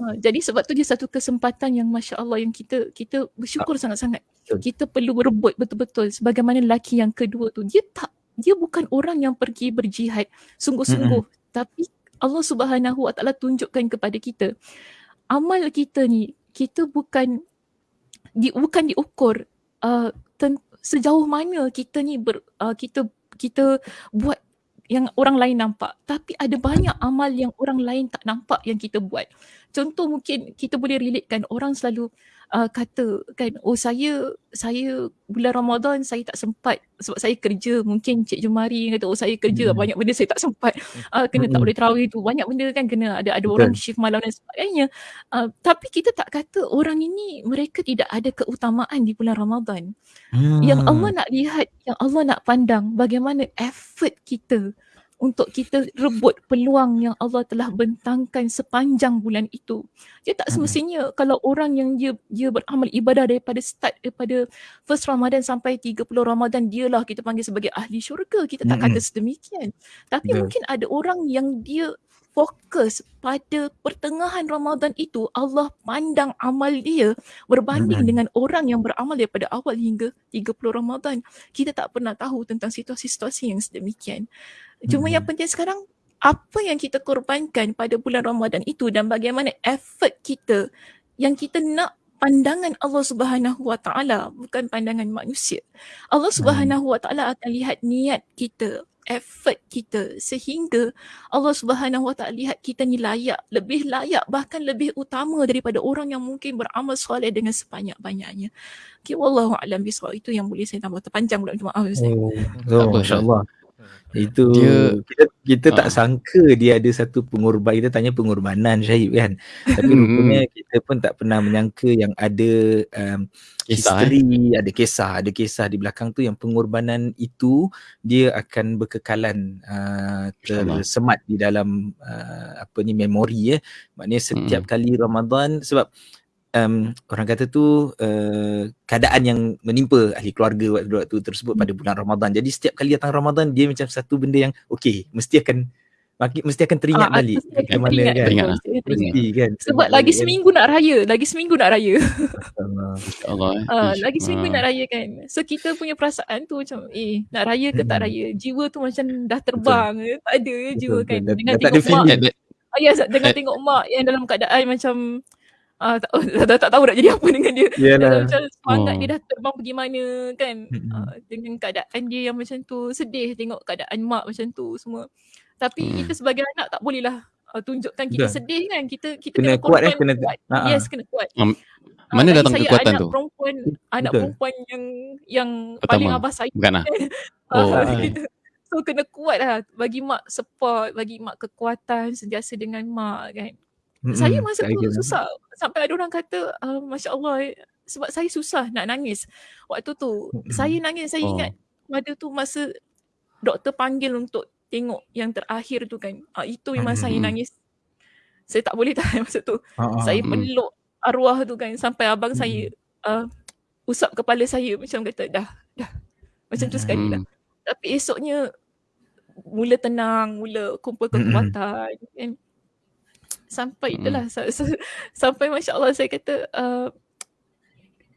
Uh, jadi sebab tu dia satu kesempatan yang masya-Allah yang kita kita bersyukur sangat-sangat. Kita perlu berebut betul-betul sebagaimana lelaki yang kedua tu dia tak dia bukan orang yang pergi berjihad sungguh-sungguh mm-hmm. tapi Allah Subhanahu Wa Taala tunjukkan kepada kita amal kita ni kita bukan di, bukan diukur uh, ten, sejauh mana kita ni ber, uh, kita kita buat yang orang lain nampak. Tapi ada banyak amal yang orang lain tak nampak yang kita buat. Contoh mungkin kita boleh relatekan orang selalu uh, kata kan oh saya saya bulan Ramadan saya tak sempat sebab saya kerja mungkin Cik Jumari kata oh saya kerja hmm. banyak benda saya tak sempat uh, kena hmm. tak boleh terawih tu banyak benda kan kena ada ada orang shift malam dan sebagainya uh, tapi kita tak kata orang ini mereka tidak ada keutamaan di bulan Ramadan hmm. yang Allah nak lihat yang Allah nak pandang bagaimana effort kita untuk kita rebut peluang yang Allah telah bentangkan sepanjang bulan itu. Dia tak semestinya hmm. kalau orang yang dia dia beramal ibadah daripada start daripada first Ramadan sampai 30 Ramadan dialah kita panggil sebagai ahli syurga. Kita tak hmm. kata sedemikian. Tapi yeah. mungkin ada orang yang dia fokus pada pertengahan Ramadan itu Allah pandang amal dia berbanding hmm. dengan orang yang beramal daripada awal hingga 30 Ramadan. Kita tak pernah tahu tentang situasi-situasi yang sedemikian. Cuma hmm. yang penting sekarang apa yang kita korbankan pada bulan Ramadan itu dan bagaimana effort kita yang kita nak pandangan Allah Subhanahu Wa Taala bukan pandangan manusia. Allah. Subhanahu Wa Taala akan lihat niat kita effort kita sehingga Allah Subhanahu Wa Taala lihat kita ni layak, lebih layak bahkan lebih utama daripada orang yang mungkin beramal soleh dengan sebanyak-banyaknya. Okay, wallahu a'lam bishawab. Itu yang boleh saya tambah. Terpanjang pula minta maaf Ustaz. Oh, oh masya-Allah. Itu dia, kita kita uh, tak ah. sangka dia ada satu pengorban kita tanya pengorbanan Syahib kan. Tapi hmm. rupanya kita pun tak pernah menyangka yang ada um, kisah, history, eh? ada kisah, ada kisah di belakang tu yang pengorbanan itu dia akan berkekalan uh, tersemat di dalam uh, apa ni memori ya. Maknanya setiap hmm. kali Ramadan sebab um, orang kata tu uh, keadaan yang menimpa ahli keluarga waktu, waktu tersebut pada bulan Ramadan. Jadi setiap kali datang Ramadan dia macam satu benda yang okey, mesti akan mesti akan teringat ah, balik ke mana kan. Teringat, mesti kan. Sebab lagi kan. seminggu nak raya, lagi seminggu nak raya. Allah. uh, lagi seminggu nak raya kan. So kita punya perasaan tu macam eh nak raya ke tak hmm. raya. Jiwa tu macam dah terbang. Betul. Tak ada jiwa kan. Dengan tengok mak. Ah, ya, dengan tengok mak yang dalam keadaan macam uh, tak, dah, tak tahu nak jadi apa dengan dia. Yalah. Macam semangat oh. dia dah terbang pergi mana kan. Uh, dengan keadaan dia yang macam tu sedih tengok keadaan mak macam tu semua. Tapi hmm. kita sebagai anak tak boleh lah uh, tunjukkan kita Dah. sedih kan. Kita kita kena, kena kuat eh. Kena, kuat. Uh-huh. Yes kena kuat. Um, mana uh, datang kekuatan anak tu? Perempuan, anak Betul. perempuan yang yang Pertama. paling abah saya. Bukan lah. oh. so kena kuat lah. Bagi mak support, bagi mak kekuatan sentiasa dengan mak kan. Mm-hmm. Saya masa tu susah. Sampai ada orang kata, uh, Masya Allah, sebab saya susah nak nangis. Waktu tu, mm-hmm. saya nangis, saya oh. ingat pada tu masa doktor panggil untuk tengok yang terakhir tu kan. Uh, itu memang mm-hmm. saya nangis. Saya tak boleh tahan masa tu. Uh-huh. Saya peluk arwah tu kan sampai abang mm-hmm. saya uh, usap kepala saya macam kata dah, dah. Macam tu sekali lah. Tapi esoknya mula tenang, mula kumpul kekuatan mm-hmm. kan sampai hmm. itulah mm. sampai masya-Allah saya kata uh,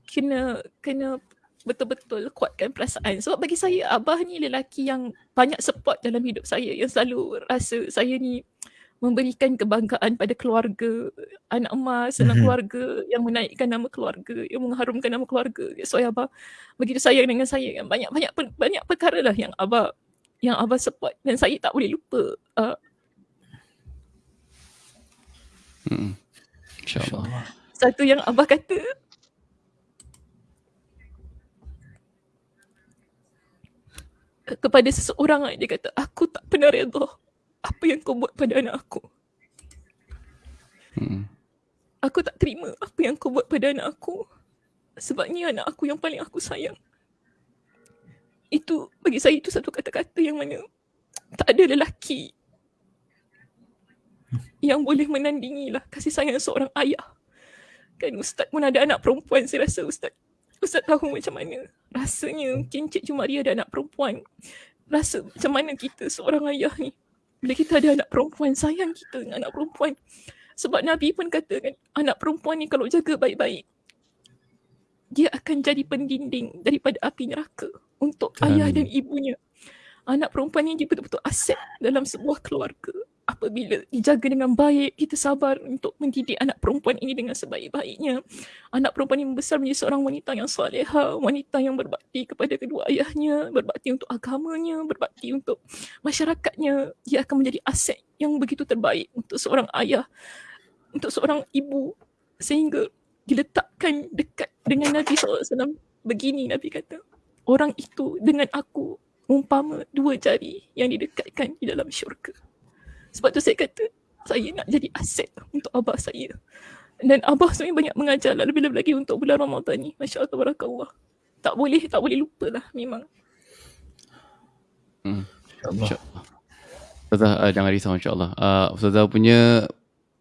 kena kena betul-betul kuatkan perasaan sebab bagi saya abah ni lelaki yang banyak support dalam hidup saya yang selalu rasa saya ni memberikan kebanggaan pada keluarga anak emas dan mm-hmm. keluarga yang menaikkan nama keluarga yang mengharumkan nama keluarga so abah begitu sayang dengan saya banyak banyak banyak perkara lah yang abah yang abah support dan saya tak boleh lupa uh, Hmm. InsyaAllah. Satu yang Abah kata. Kepada seseorang dia kata, aku tak pernah redha apa yang kau buat pada anak aku. Hmm. Aku tak terima apa yang kau buat pada anak aku. Sebabnya anak aku yang paling aku sayang. Itu, bagi saya itu satu kata-kata yang mana tak ada lelaki yang boleh menandingi lah kasih sayang seorang ayah. Kan Ustaz pun ada anak perempuan saya rasa Ustaz. Ustaz tahu macam mana rasanya mungkin Cik Jumaria ada anak perempuan. Rasa macam mana kita seorang ayah ni. Bila kita ada anak perempuan, sayang kita dengan anak perempuan. Sebab Nabi pun kata kan, anak perempuan ni kalau jaga baik-baik, dia akan jadi pendinding daripada api neraka untuk ayah dan ibunya. Anak perempuan ni dia betul-betul aset dalam sebuah keluarga apabila dijaga dengan baik, kita sabar untuk mendidik anak perempuan ini dengan sebaik-baiknya. Anak perempuan ini membesar menjadi seorang wanita yang saleha, wanita yang berbakti kepada kedua ayahnya, berbakti untuk agamanya, berbakti untuk masyarakatnya. Dia akan menjadi aset yang begitu terbaik untuk seorang ayah, untuk seorang ibu sehingga diletakkan dekat dengan Nabi SAW. Begini Nabi kata, orang itu dengan aku umpama dua jari yang didekatkan di dalam syurga. Sebab tu saya kata saya nak jadi aset untuk abah saya. Dan abah sebenarnya banyak mengajar lah lebih-lebih lagi untuk bulan Ramadan ni. Masya Allah, barakallah. Tak boleh, tak boleh lupa lah memang. Hmm. InsyaAllah. Ustazah uh, jangan risau insyaAllah. Uh, Ustazah punya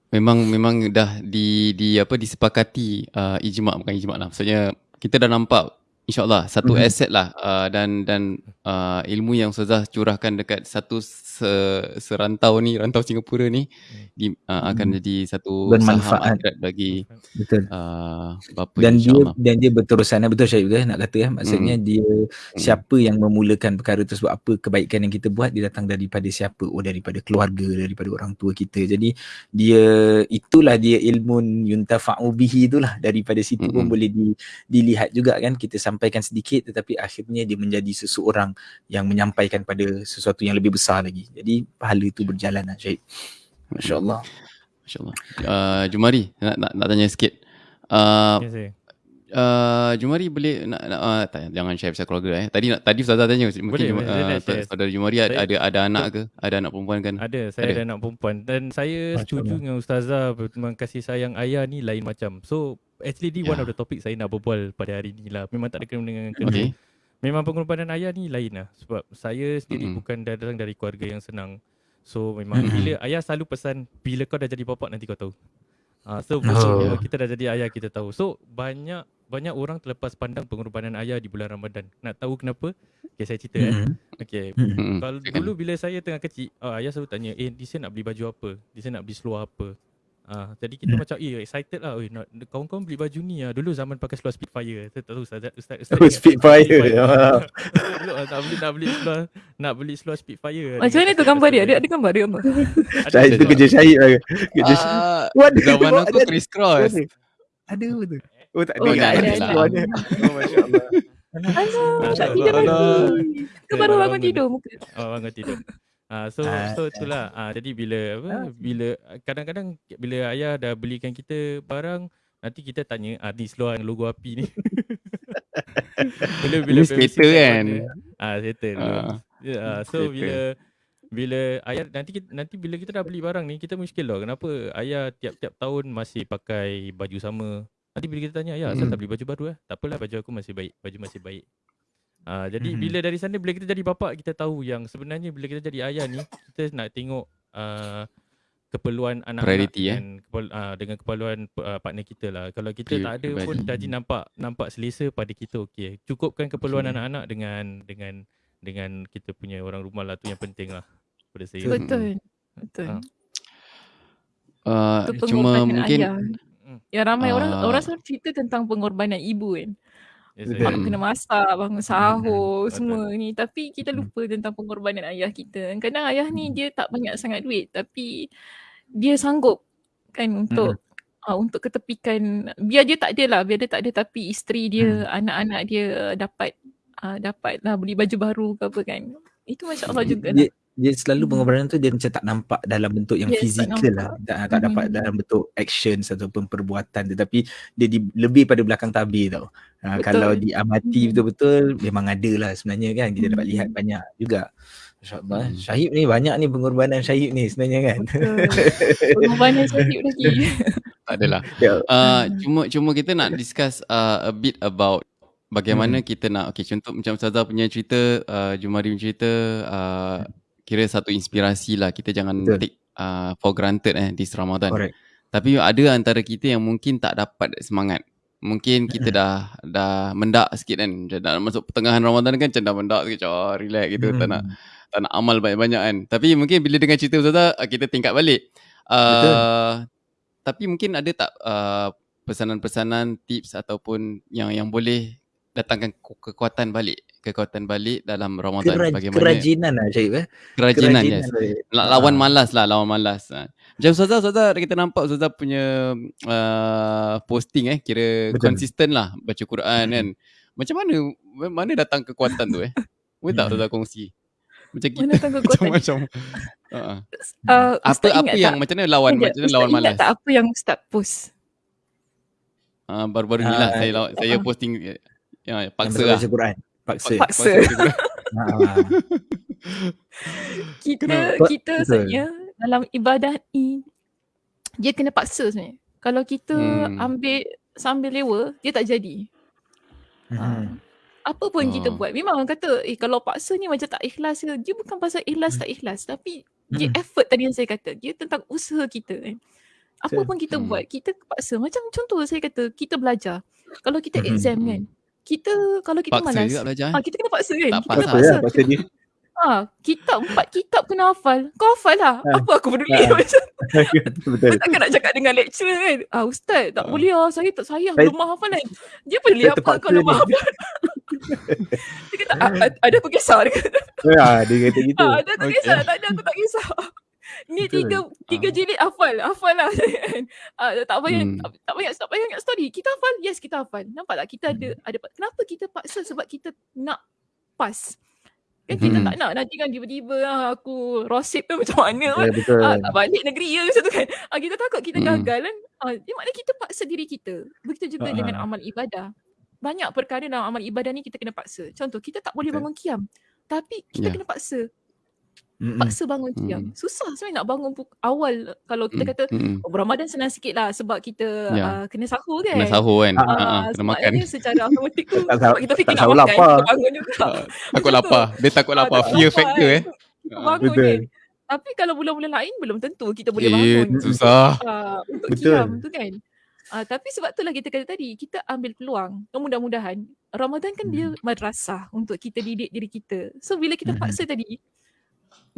memang memang dah di di apa disepakati uh, ijma' bukan ijma' lah. Maksudnya kita dah nampak InsyaAllah satu mm-hmm. aset lah uh, dan dan uh, ilmu yang Ustazah curahkan dekat satu se, serantau ni, rantau Singapura ni di, uh, akan hmm. jadi satu bermanfaat bagi betul. Uh, bapa dan dia dan dia berterusan betul Syed juga nak kata ya maksudnya hmm. dia hmm. siapa yang memulakan perkara tersebut apa kebaikan yang kita buat dia datang daripada siapa oh daripada keluarga daripada orang tua kita jadi dia itulah dia ilmu yuntafa'u bihi itulah daripada situ hmm. pun boleh di, dilihat juga kan kita sampai menyampaikan sedikit tetapi akhirnya dia menjadi seseorang yang menyampaikan pada sesuatu yang lebih besar lagi. Jadi pahala itu berjalan lah Syahid. Masya Allah. Masya Allah. Uh, Jumari nak, nak, nak tanya sikit. Uh, yes, Uh, Jumari boleh nak, nak uh, tak, jangan share pasal keluarga eh. Tadi nak tadi Ustazah tanya mungkin boleh, Jum, uh, saudara Jumari ada, ada ada anak ke? Ada anak perempuan kan? Ada, saya ada, ada anak perempuan dan saya Macam setuju dengan Ustazah memang kasih sayang ayah ni lain macam. So actually ni yeah. one of the topic saya nak berbual pada hari ni lah. Memang tak ada kena dengan kena. Okay. Memang pengorbanan ayah ni lain lah sebab saya sendiri mm-hmm. bukan datang dari keluarga yang senang. So memang mm-hmm. bila ayah selalu pesan bila kau dah jadi bapa nanti kau tahu. Uh, so oh. kita dah jadi ayah kita tahu. So banyak banyak orang terlepas pandang pengorbanan ayah di bulan Ramadan. Nak tahu kenapa? Okay, saya cerita mm-hmm. eh. Okay. Mm-hmm. Kalau dulu bila saya tengah kecil, oh, ayah selalu tanya, eh, di sini nak beli baju apa? Di sini nak beli seluar apa? Ah, jadi kita hmm. macam eh excited lah. Eh, nak kawan-kawan beli baju ni lah. Dulu zaman pakai seluar Spitfire. Saya tak tahu ustaz ustaz. ustaz oh, Spitfire. Dulu ah, nak beli nak beli seluar nak beli seluar Spitfire. Macam mana tu gambar dia? Ada ada gambar dia apa? Syahid tu kerja Syahid lah. Kerja uh, zaman aku criss cross. Ada betul. Oh tak ada. Oh, tak ada. Oh, masya-Allah. Alah, tak tidur lagi. Baru bangun tidur muka. Oh, bangun tidur. Ah so uh, so itulah ah jadi bila apa uh, bila kadang-kadang bila ayah dah belikan kita barang nanti kita tanya ah ni seluar yang logo api ni. bila bila skater kan. Ah skater. Uh, yeah, so skater. bila bila ayah nanti kita, nanti bila kita dah beli barang ni kita muskil lah kenapa ayah tiap-tiap tahun masih pakai baju sama. Nanti bila kita tanya ayah asal hmm. tak beli baju baru eh. Tak apalah baju aku masih baik. Baju masih baik. Uh, jadi mm-hmm. bila dari sana bila kita jadi bapa kita tahu yang sebenarnya bila kita jadi ayah ni kita nak tengok uh, keperluan anak-anak eh? dan kepul- uh, dengan keperluan uh, partner kita lah. Kalau kita Pri- tak ada pun dah nampak nampak selesa pada kita okey. Cukupkan keperluan okay. anak-anak dengan dengan dengan kita punya orang rumah lah tu yang penting lah pada saya. Betul. Betul. Uh. Uh, cuma mungkin ayah. Ya ramai uh. orang orang selalu cerita tentang pengorbanan ibu kan. Yes, Mak kena masak, bangun sahur, semua ni. Tapi kita lupa tentang pengorbanan ayah kita. Kadang ayah ni dia tak banyak sangat duit tapi dia sanggup kan untuk uh, untuk ketepikan biar dia tak ada lah, biar dia tak ada tapi isteri dia, hmm. anak-anak dia dapat uh, dapat lah beli baju baru ke apa kan. Itu Masya Allah juga dia, lah dia selalu hmm. pengorbanan tu dia macam tak nampak dalam bentuk yang yes, fizikal lah. tak, tak dapat hmm. dalam bentuk action ataupun perbuatan. Tetapi dia di, lebih pada belakang tabir tau. Ha, kalau diamati hmm. betul-betul memang ada lah sebenarnya kan. Kita dapat lihat hmm. banyak juga. InsyaAllah hmm. Syahid ni banyak ni pengorbanan Syahid ni sebenarnya kan. Pengorbanan Syahid lagi. Tak adalah. Uh, Cuma cuma kita nak discuss uh, a bit about Bagaimana hmm. kita nak Okay contoh macam Ustazah punya cerita uh, Jumari punya cerita uh, kira satu inspirasi lah kita jangan Betul. take uh, for granted eh di Ramadan. Correct. Tapi ada antara kita yang mungkin tak dapat semangat. Mungkin kita dah dah mendak sikit kan. Dah masuk pertengahan Ramadan kan macam dah mendak sikit. Oh, relax gitu. Hmm. Tak nak tak nak amal banyak-banyak kan. Tapi mungkin bila dengan cerita Ustazah kita tingkat balik. Uh, Tapi mungkin ada tak uh, pesanan-pesanan tips ataupun yang yang boleh datangkan kekuatan balik kekuatan balik dalam Ramadan Keraj, bagaimana kerajinan lah Syed eh kerajinan, kerajinan yes. lawan ha. malas lah lawan malas ha. macam Ustazah Ustazah kita nampak Ustazah punya uh, posting eh kira Betul. konsisten lah baca Quran hmm. kan macam mana mana datang kekuatan tu eh boleh tak Ustazah kongsi macam kita macam macam uh, uh, apa apa yang tak? macam mana lawan macam mana lawan malas tak apa yang Ustaz post Uh, baru-baru ni lah uh, saya, uh, saya posting ya, paksa lah. Baca Quran paksa. Paksa. kita kena, kita sebenarnya dalam ibadah ni dia kena paksa sebenarnya. Kalau kita hmm. ambil sambil lewa, dia tak jadi. Hmm. Ha. Apa pun oh. kita buat. Memang orang kata, eh kalau paksa ni macam tak ikhlas ke. Dia bukan pasal ikhlas hmm. tak ikhlas. Tapi hmm. dia effort tadi yang saya kata. Dia tentang usaha kita kan. Apa pun kita hmm. buat, kita paksa. Macam contoh saya kata, kita belajar. Kalau kita hmm. exam kan, kita kalau kita paksa malas. Juga belajar, ha, kita kena paksa kan? Tak kita paksa. Paksa, paksa dia. Ha, kitab, empat kitab kena hafal. Kau hafal lah. Ha. Apa aku peduli ha. macam Betul. Takkan nak cakap dengan lecturer kan? Ah, Ustaz, tak ha. boleh lah. Saya tak saya belum hafal kan. Dia boleh apa kau lemah hafal. dia kata, ada aku kisah. Dia kata. Ya, dia kata gitu. Ha, ada aku kisah. Tak ada aku tak kisah. Ni tiga tiga jilid hafal, hafal lah. uh, tak payah hmm. tak, payah tak payah ingat story. Kita hafal, yes kita hafal. Nampak tak kita ada hmm. ada kenapa kita paksa sebab kita nak pas. Kan kita hmm. tak nak nanti kan tiba-tiba ah, aku rosip tu macam mana. Yeah, ah, tak balik negeri ya macam tu kan. Ah, kita takut kita hmm. gagal kan. Ah, dia maknanya kita paksa diri kita. Begitu juga uh-huh. dengan amal ibadah. Banyak perkara dalam amal ibadah ni kita kena paksa. Contoh kita tak boleh bangun kiam. Tapi kita yeah. kena paksa. Mm-mm. Paksa bangun kiam. Mm. Susah sebenarnya nak bangun awal kalau kita mm. kata oh, Ramadan senang sikit lah sebab kita yeah. uh, kena sahur kan. Kena sahur kan. Uh, uh, kena makan. secara automatik tu sebab kita fikir nak makan. Lapar. Kita bangun juga. Uh, takut lapar. Dia takut lapar. Fear factor eh. Kita bangun Betul. kan. Tapi kalau bulan-bulan lain belum tentu kita boleh bangun. Eh, susah. Uh, untuk Betul. kiam tu kan. Uh, tapi sebab itulah kita kata tadi, kita ambil peluang. Mudah-mudahan Ramadan kan hmm. dia madrasah untuk kita didik diri kita. So bila kita hmm. paksa tadi,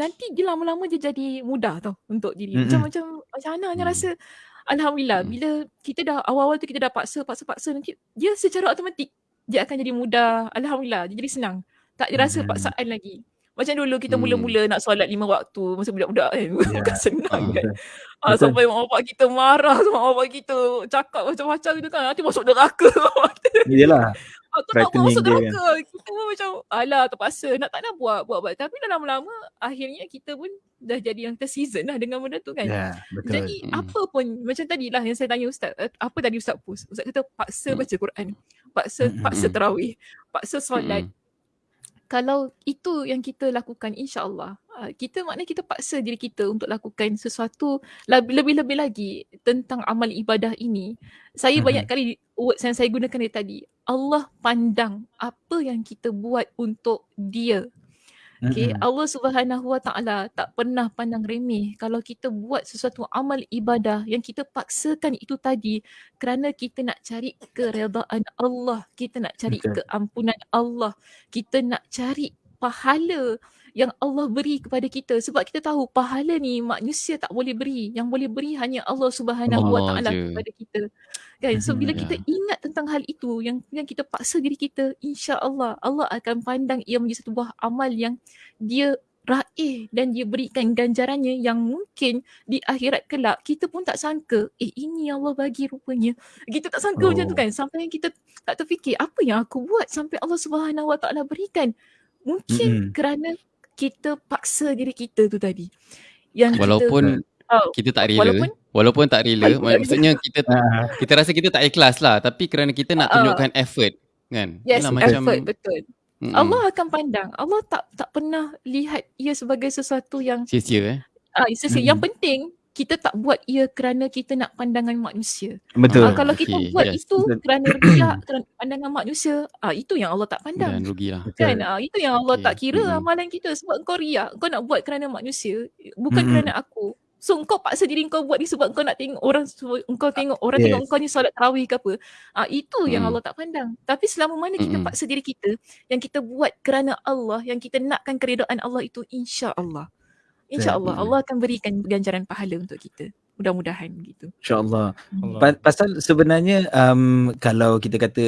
nanti dia lama-lama dia jadi mudah tau untuk diri. Mm-hmm. Macam macam macam mana hanya mm. rasa alhamdulillah mm. bila kita dah awal-awal tu kita dah paksa paksa paksa nanti dia secara automatik dia akan jadi mudah. Alhamdulillah dia jadi senang. Tak rasa mm. paksaan lagi. Macam dulu kita mm. mula-mula nak solat lima waktu masa budak-budak kan. Yeah. Bukan senang uh, kan. Ah, sampai mak bapak kita marah sama mak bapak kita cakap macam-macam gitu kan. Nanti masuk neraka. Iyalah. Aku tak mau masuk neraka. Kan. Kita pun macam alah terpaksa nak tak nak buat buat buat. Tapi dah lama-lama akhirnya kita pun dah jadi yang terseason lah dengan benda tu kan. Yeah, betul. Jadi hmm. apa pun macam tadi lah yang saya tanya Ustaz. Eh, apa tadi Ustaz post? Ustaz kata paksa hmm. baca Quran. Paksa hmm. paksa terawih. Paksa solat. Hmm kalau itu yang kita lakukan insyaAllah. Uh, kita maknanya kita paksa diri kita untuk lakukan sesuatu lebih-lebih lagi tentang amal ibadah ini. Saya uh-huh. banyak kali words yang saya gunakan dari tadi. Allah pandang apa yang kita buat untuk dia Okay, mm-hmm. Allah Subhanahu Wa Taala tak pernah pandang remeh kalau kita buat sesuatu amal ibadah yang kita paksakan itu tadi kerana kita nak cari keredaan Allah, kita nak cari okay. keampunan Allah, kita nak cari pahala yang Allah beri kepada kita. Sebab kita tahu pahala ni manusia tak boleh beri. Yang boleh beri hanya Allah Subhanahu Wa Taala kepada kita. Kan? So bila kita ingat tentang hal itu yang yang kita paksa diri kita insya-Allah Allah akan pandang ia menjadi satu buah amal yang dia raih dan dia berikan ganjarannya yang mungkin di akhirat kelak kita pun tak sangka eh ini Allah bagi rupanya. Kita tak sangka oh. macam tu oh. kan? Sampai kita tak terfikir apa yang aku buat sampai Allah Subhanahu Wa Taala berikan? Mungkin mm-hmm. kerana kita paksa diri kita tu tadi. Yang walaupun kita, oh, kita tak rela. Walaupun, walaupun tak rela, maksudnya kita ah. kita rasa kita tak ikhlas lah tapi kerana kita nak ah. tunjukkan uh, effort kan. Yes, Yalah, macam, effort betul. Mm-mm. Allah akan pandang. Allah tak tak pernah lihat ia sebagai sesuatu yang sia-sia eh. Ah, uh, sia-sia. Mm-hmm. Yang penting kita tak buat ia kerana kita nak pandangan manusia. Betul. Uh, kalau kita okay. buat yes. itu kerana riak, kerana pandangan manusia, ah uh, itu yang Allah tak pandang. Dan rugilah. Kan? Ah uh, itu yang Allah okay. tak kira mm-hmm. amalan kita sebab engkau riak, engkau nak buat kerana manusia, bukan mm-hmm. kerana aku. So engkau paksa diri engkau buat ni sebab engkau nak tengok orang engkau tengok orang yes. tengok engkau ni solat tarawih ke apa. Ah uh, itu mm. yang Allah tak pandang. Tapi selama mana kita mm-hmm. paksa diri kita yang kita buat kerana Allah, yang kita nakkan keredaan Allah itu insya-Allah. InsyaAllah Allah akan berikan ganjaran pahala untuk kita. Mudah-mudahan gitu. InsyaAllah. Pa- pasal sebenarnya um, kalau kita kata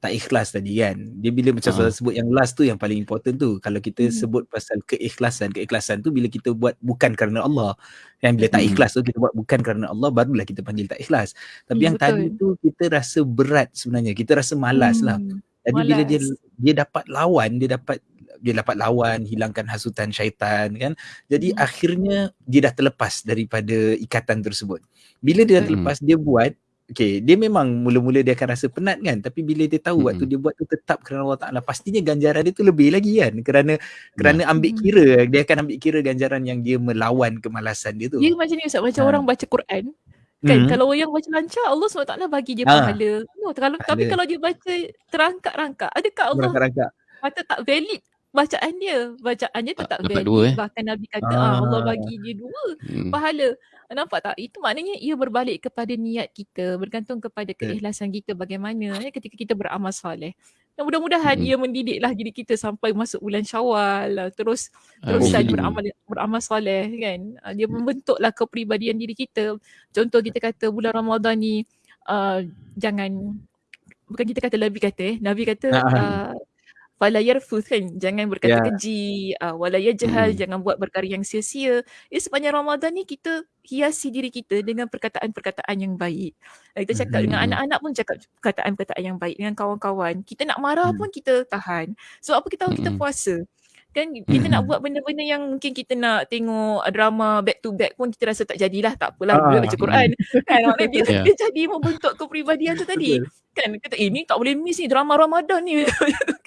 tak ikhlas tadi kan. Dia bila macam uh. sebut yang last tu yang paling important tu. Kalau kita hmm. sebut pasal keikhlasan. Keikhlasan tu bila kita buat bukan kerana Allah. Yang bila tak hmm. ikhlas tu kita buat bukan kerana Allah. Barulah kita panggil tak ikhlas. Tapi hmm, yang betul. tadi tu kita rasa berat sebenarnya. Kita rasa malas lah. hmm. lah. Jadi malas. bila dia dia dapat lawan, dia dapat dia dapat lawan hilangkan hasutan syaitan kan jadi hmm. akhirnya dia dah terlepas daripada ikatan tersebut bila dia dah hmm. terlepas hmm. dia buat Okay, dia memang mula-mula dia akan rasa penat kan Tapi bila dia tahu hmm. waktu dia buat tu tetap kerana Allah Ta'ala Pastinya ganjaran dia tu lebih lagi kan Kerana kerana hmm. ambil kira Dia akan ambil kira ganjaran yang dia melawan kemalasan dia tu Dia macam ni Ustaz, macam ha. orang baca Quran Kan hmm. kalau yang baca lancar Allah SWT bagi dia ha. pahala no, kalau, Tapi kalau dia baca terangkat-rangkat Adakah Allah Terangkat. Kata tak valid bacaan dia bacaan dia tetap valid dua, eh? bahkan nabi kata ah. Allah bagi dia dua hmm. pahala nampak tak itu maknanya ia berbalik kepada niat kita bergantung kepada keikhlasan kita bagaimana ya, ketika kita beramal soleh dan mudah-mudahan hmm. ia mendidiklah diri kita sampai masuk bulan Syawal lah. terus terusan beramal beramal soleh kan? Ah, dia membentuklah kepribadian diri kita. Contoh kita kata bulan Ramadan ni uh, jangan bukan kita kata Nabi kata eh. Nabi kata uh, fala yarfuth kan jangan berkata Ya. keji uh, wala yajhal Mm. jangan buat perkara yang sia-sia ya sepanjang Ramadan ni kita hiasi diri kita dengan perkataan-perkataan yang baik Uh, kita cakap dengan Mhm. anak-anak pun cakap perkataan-perkataan yang baik dengan kawan-kawan kita nak marah Hmm. pun kita tahan so apa kita tahu kita Mm-mm. puasa kan kita nak Mhm. buat benda-benda yang mungkin kita nak tengok drama back to back pun kita rasa tak jadilah tak apalah Ah, boleh baca Quran kan dia, Ya. dia jadi membentuk kepribadian tu tadi. Kan? Kata eh ni tak boleh miss ni drama Ramadan ni.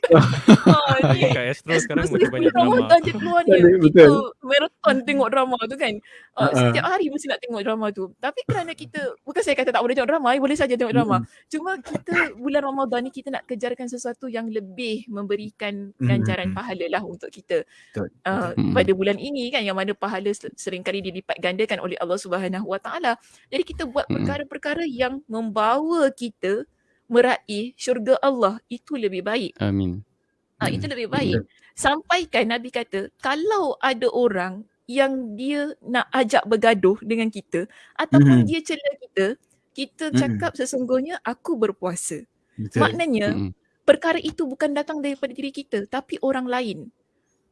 Ha, Lagi ni. Kat Astro sekarang macam banyak drama. Ramadan je keluar ni. Betul, kita marathon tengok drama tu kan? Uh, Uh-uh. setiap hari mesti nak tengok drama tu. Tapi kerana kita bukan saya kata tak boleh tengok drama boleh saja tengok drama. Cuma kita bulan Ramadan ni kita nak kejarkan sesuatu yang lebih memberikan ganjaran Mm. pahala lah untuk kita. Betul, uh, betul. pada bulan ini kan yang mana pahala se- seringkali dilipat gandakan oleh Allah Subhanahu Wa Taala. Jadi kita buat Mm. perkara-perkara yang membawa kita meraih syurga Allah itu lebih baik Amin. Ah itu lebih baik. Sampaikan Nabi kata kalau ada orang yang dia nak ajak bergaduh dengan kita ataupun Mhm. dia cela kita, kita Mhm. cakap sesungguhnya aku berpuasa. Betul. Maknanya Mm-mm. perkara itu bukan datang daripada diri kita tapi orang lain.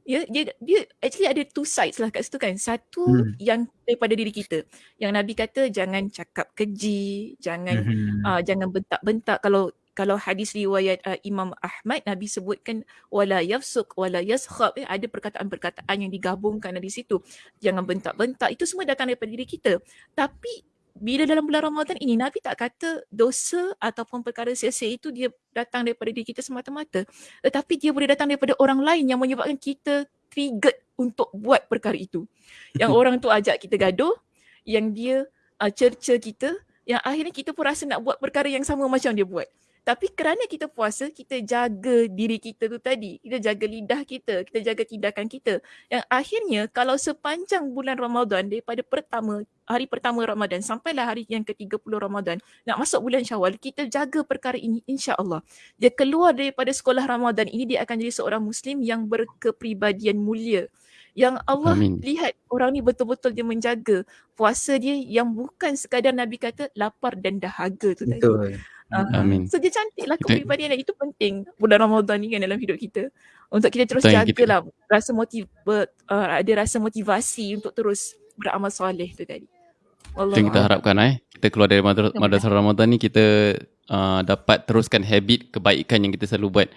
Ya, dia dia actually ada two sides lah kat situ kan. Satu Hmm. yang daripada diri kita. Yang Nabi kata jangan cakap keji, jangan Mhm. uh, jangan bentak-bentak kalau kalau hadis riwayat uh, Imam Ahmad Nabi sebutkan wala yafsuk wala yaskhab eh, ada perkataan-perkataan yang digabungkan di situ jangan bentak-bentak itu semua datang daripada diri kita tapi bila dalam bulan Ramadan ini Nabi tak kata dosa ataupun perkara sia-sia itu dia datang daripada diri kita semata-mata tetapi dia boleh datang daripada orang lain yang menyebabkan kita triggered untuk buat perkara itu yang orang tu ajak kita gaduh yang dia uh, cerca kita yang akhirnya kita pun rasa nak buat perkara yang sama macam dia buat. Tapi kerana kita puasa, kita jaga diri kita tu tadi. Kita jaga lidah kita, kita jaga tindakan kita. Yang akhirnya kalau sepanjang bulan Ramadan daripada pertama, hari pertama Ramadan sampailah hari yang ke-30 Ramadan, nak masuk bulan Syawal, kita jaga perkara ini insya-Allah. Dia keluar daripada sekolah Ramadan ini dia akan jadi seorang muslim yang berkepribadian mulia. Yang Allah Amin. lihat orang ni betul-betul dia menjaga puasa dia yang bukan sekadar Nabi kata lapar dan dahaga tu tadi. Betul. Ah, Amin. So dia cantik lah Itu- kepribadian dia. Itu penting bulan Ramadan ni kan dalam hidup kita. Untuk kita terus Betul yang kita- jagalah rasa motiv uh, ada rasa motivasi untuk terus beramal soleh tu tadi. Itu yang kita harapkan eh. Kita keluar dari madras- madrasah Ramadan ni kita uh, dapat teruskan habit kebaikan yang kita selalu buat.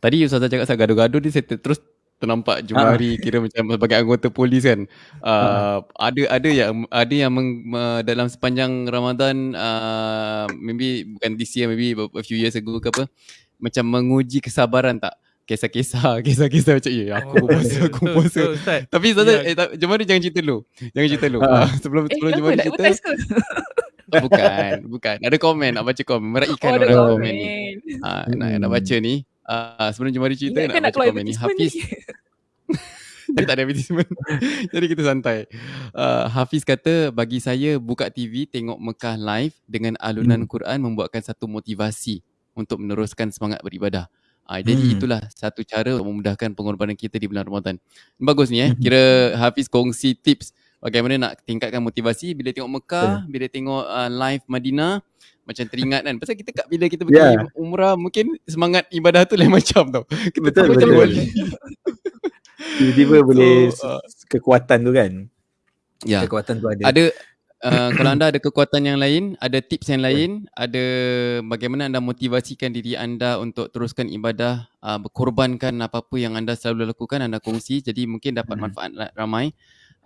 Tadi Ustazah cakap pasal gaduh-gaduh ni saya ter- terus ternampak Jumari kira macam sebagai anggota polis kan. Uh, ada ada yang ada yang meng, uh, dalam sepanjang Ramadan uh, maybe bukan this year maybe a few years ago ke apa macam menguji kesabaran tak kisah-kisah kisah-kisah macam ya aku berpuasa aku Betul, berpuasa betul, Ustaz. tapi Ustazah Ya. eh, tak, Jumari jangan cerita dulu jangan cerita dulu uh, sebelum Eh, sebelum nak cerita? Oh, bukan, bukan. Ada komen, nak baca komen. Meraihkan Oh, orang komen. komen ni. Ha, nak, nak baca ni. Uh, sebelum Jumari cerita, Ingatkan nak nak baca komen ni. Hafiz, dia tak ada advertisement. Jadi kita santai. Uh, Hafiz kata, bagi saya buka TV, tengok Mekah live dengan alunan Hmm. Quran membuatkan satu motivasi untuk meneruskan semangat beribadah. Uh, jadi Hmm. itulah satu cara untuk memudahkan pengorbanan kita di bulan Ramadan. Bagus ni eh. Hmm. Kira Hafiz kongsi tips bagaimana nak tingkatkan motivasi bila tengok Mekah, bila tengok uh, live Madinah macam teringat kan. Pasal kita kat bila kita pergi Ya. umrah mungkin semangat ibadah tu lain macam tau. Kita Betul, tak macam betul. balik. Tiba-tiba boleh uh, kekuatan tu kan. Ya. Kekuatan tu ada. Ada uh, kalau anda ada kekuatan yang lain, ada tips yang lain, ada bagaimana anda motivasikan diri anda untuk teruskan ibadah, uh, berkorbankan apa-apa yang anda selalu lakukan, anda kongsi. Jadi mungkin dapat Hmm. manfaat ramai.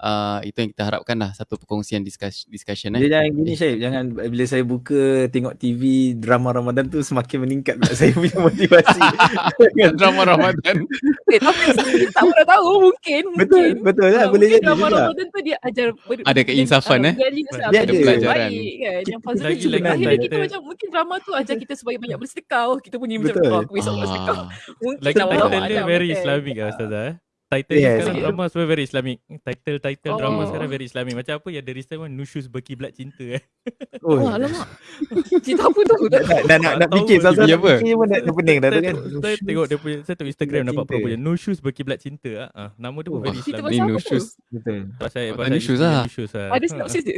Uh, itu yang kita harapkan lah satu perkongsian discuss, discussion eh. Dia jangan gini Syed, jangan bila saya buka tengok TV drama Ramadan tu semakin meningkat pula saya punya motivasi. Drama Ramadan. Eh, tapi saya tak pernah tahu mungkin. betul, mungkin. betul lah Ah, boleh jadi drama juga. Ramadan tu dia ajar ber- Ada keinsafan, ah, eh? lah, Dia ada yang pelajaran. baik kan. Yang positif. Lagi- kita macam mungkin drama tu ajar kita supaya banyak bersedekah. Oh, Kita punya macam oh, aku besok bersedekah. Ah, Mungkin Lagi title dia very. Islamic lah Ustazah eh. Title Yes. sekarang drama semua very Islamic. Title-title drama Oh. sekarang very Islamic. Macam apa yang The Recent One Nushus Berkiblat Cinta eh. Oh, Wah, alamak. Cerita apa tu? nak, nak, nak, nak fikir dia punya nak apa? fikir pun dah, dah pening dah tu Saya, kan tengok- saya tengok dia punya saya tengok Instagram nampak cinta. je. No shoes berkiblat cinta ah. Ah, nama dia pun Oh. very Islamic. Ni pasal no apa tu? shoes. Betul Pasal Oh, pasal shoes isteri lah. new shoes lah. Ada sinopsis je.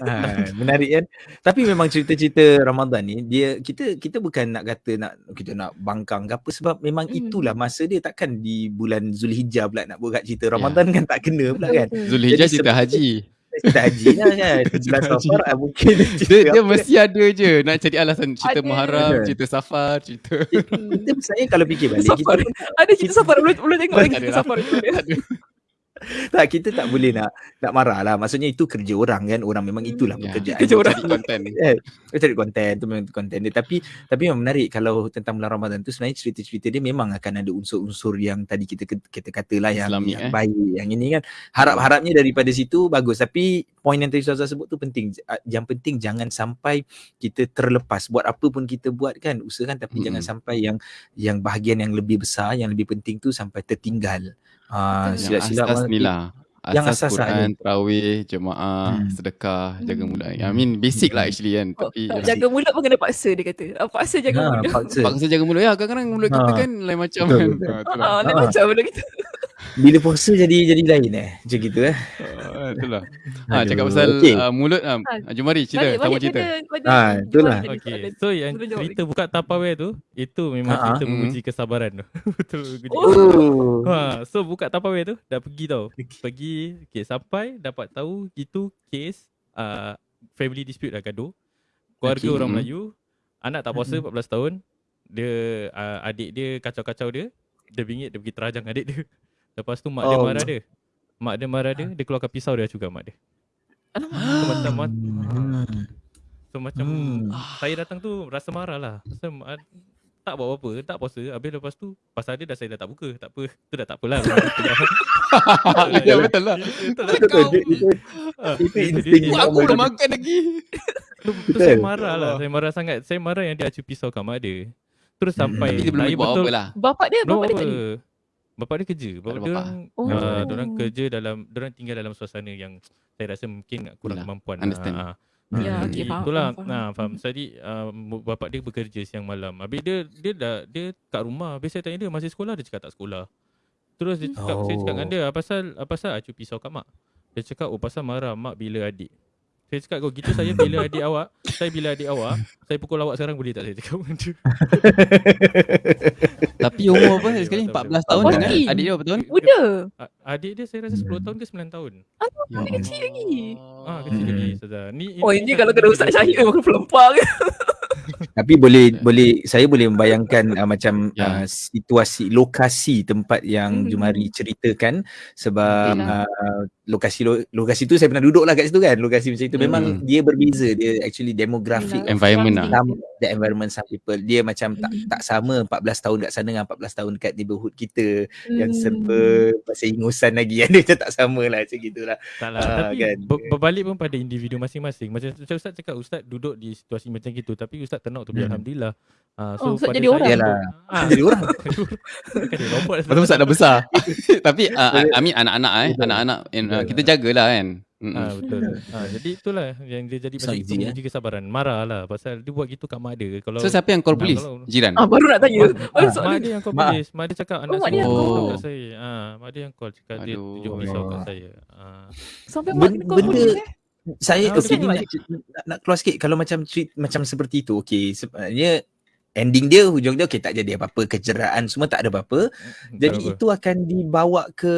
ha, menarik kan tapi memang cerita-cerita Ramadan ni dia kita kita bukan nak kata nak kita nak bangkang ke apa sebab memang Hmm. itulah masa dia takkan di bulan Zulhijjah pula nak buat cerita Ramadan kan tak kena pula kan Zulhijjah Jadi cerita haji. kita haji lah kan bulan safar ah, mungkin Dia, dia mesti ada je nak cari alasan cerita Ada. muharram, Ada. cerita safar, cerita kita saya kalau fikir balik kita Safar. Ada cerita safar belum belum tengok lagi cerita lah. safar. tak kita tak boleh nak nak marah lah. Maksudnya itu kerja orang kan. Orang memang itulah Ya, pekerjaan Kerja orang. Cari konten. Eh, Dia cari konten tu memang konten dia. Tapi tapi memang menarik kalau tentang bulan Ramadan tu sebenarnya cerita-cerita dia memang akan ada unsur-unsur yang tadi kita kita katalah yang, Islamic, yang eh. baik yang ini kan. Harap-harapnya daripada situ bagus. Tapi poin yang tadi Ustazah sebut tu penting. Yang penting jangan sampai kita terlepas. Buat apa pun kita buat kan usahakan. Tapi Mm-mm. jangan sampai yang yang bahagian yang lebih besar yang lebih penting tu sampai tertinggal Ah, Betul. Yang silap-silap asas ni lah. Yang Asas asas lah Quran, Terawih, Jemaah, Hmm. Sedekah, Jaga Hmm. mulut. I mean basic lah actually kan. Oh, Tapi tak, jaga mulut pun kena paksa dia kata. Ah, Paksa jaga Ha, mulut. paksa. Paksa jaga mulut ya. Kadang-kadang mulut kita Ha. kan lain macam Betul, kan. betul. Ha, itulah. Ah, lain macam mulut kita. Bila puasa jadi jadi lain eh macam gitu eh Ah, Itulah. Ha, Aduh, cakap pasal okey. uh, mulut ah. Ha. Jom mari cerita, Balik, sama balik cerita. pada, pada Ah, itulah. Okay, soalan. so yang cerita buka Tupperware tu Itu memang Ha, cerita ha. menguji kesabaran tu Betul uji Oh. oh Ha, so buka Tupperware tu dah pergi tau. Pergi okay, sampai dapat tahu itu kes uh, family dispute lah gaduh. Keluarga Okay. orang Mhm. Melayu, anak tak puasa 14 tahun, dia uh, adik dia kacau-kacau dia, dia bingit dia pergi terajang adik dia. Lepas tu mak dia Oh. marah dia. Mak dia marah dia, dia keluarkan pisau dia juga mak dia. Alamak. So macam mat- Hmm. so macam Hmm. saya datang tu rasa marah lah. Rasa uh, tak buat apa-apa, tak puasa. Habis lepas tu pasal dia dah saya dah tak buka. Tak apa. Tu dah tak apalah. Ya betul lah. Betul lah. Itu Ah, itu insting aku belum makan lagi. Tu, saya marah lah. Saya marah sangat. Saya marah yang dia acu pisau kat mak dia. Terus Hmm. sampai Tapi dia belum saya buat betul. apa lah. Bapak dia, bapak dia tak ada. Bapak dia kerja. Bapak ada dia orang Oh. uh, orang kerja dalam orang tinggal dalam suasana yang saya rasa mungkin kurang Yelah, kemampuan. understand. Ah, ah. Ya, Hmm. okey, faham, Itulah, faham, nah, faham. faham. Jadi uh, bapak dia bekerja siang malam. Habis dia dia dah dia kat rumah. Habis saya tanya dia masih sekolah dia cakap tak sekolah. Terus dia cakap saya cakap dengan Oh. dia apa pasal apa pasal acu pisau kat mak. Dia cakap oh pasal marah mak bila adik. Saya cakap kau gitu saya bila adik awak, saya bila adik awak, saya pukul awak sekarang boleh tak saya cakap dengan dia. Tapi umur apa sekali? betul, 14 boleh. tahun okey. Adik dia berapa tahun? Muda. Adik dia saya rasa 10 tahun ke 9 tahun. Ya Adik kecil lagi. Ah kecil Hmm. lagi Ustazah. Ni Oh, ini kalau kena Ustaz Syahid memang pelempar ke? Tapi boleh boleh saya boleh membayangkan uh, macam Ya. uh, situasi lokasi tempat yang Hmm. Jumari ceritakan sebab uh, lokasi lo, lokasi tu saya pernah duduk lah kat situ kan lokasi macam itu memang Hmm. dia berbeza dia actually demographic. Environment lah. the environment some people dia macam tak Hmm. tak sama 14 tahun kat sana dengan 14 tahun kat neighborhood kita yang Hmm. serba masih ingusan lagi kan dia macam tak sama lah macam gitulah Tak lah Ah, Tapi kan. ber- berbalik pun pada individu masing-masing Macam, macam Ustaz cakap Ustaz duduk di situasi macam gitu Tapi Ustaz turn out to be Hmm. Alhamdulillah Ah, Oh, Ustaz pada jadi orang. Yalah. untuk- ah, jadi orang Kan dia robot Pasal Ustaz dah besar. Tapi uh, I mean anak-anak eh, anak-anak and, uh, Betul. kita jagalah kan. Mm-mm. Ah betul. Ah jadi itulah yang dia jadi macam not itu easy, menguji kesabaran. Marah lah pasal dia buat gitu kat mak dia. Kalau So siapa yang call Ah, polis? kalau- Jiran. Ah, baru nak tanya. Ah, Baru mak dia yang call polis. Mak dia cakap anak mak saya dia yang call call. kat saya. Ah mak dia yang call cakap dia Aduh. tunjuk pisau kat saya. Ah Sampai mak kena call benda- polis eh. saya okay, ni nak, nak, nak keluar sikit kalau macam treat macam seperti itu okey sebenarnya ending dia hujung dia okey tak jadi apa-apa kecederaan semua tak ada apa-apa jadi tak apa. itu akan dibawa ke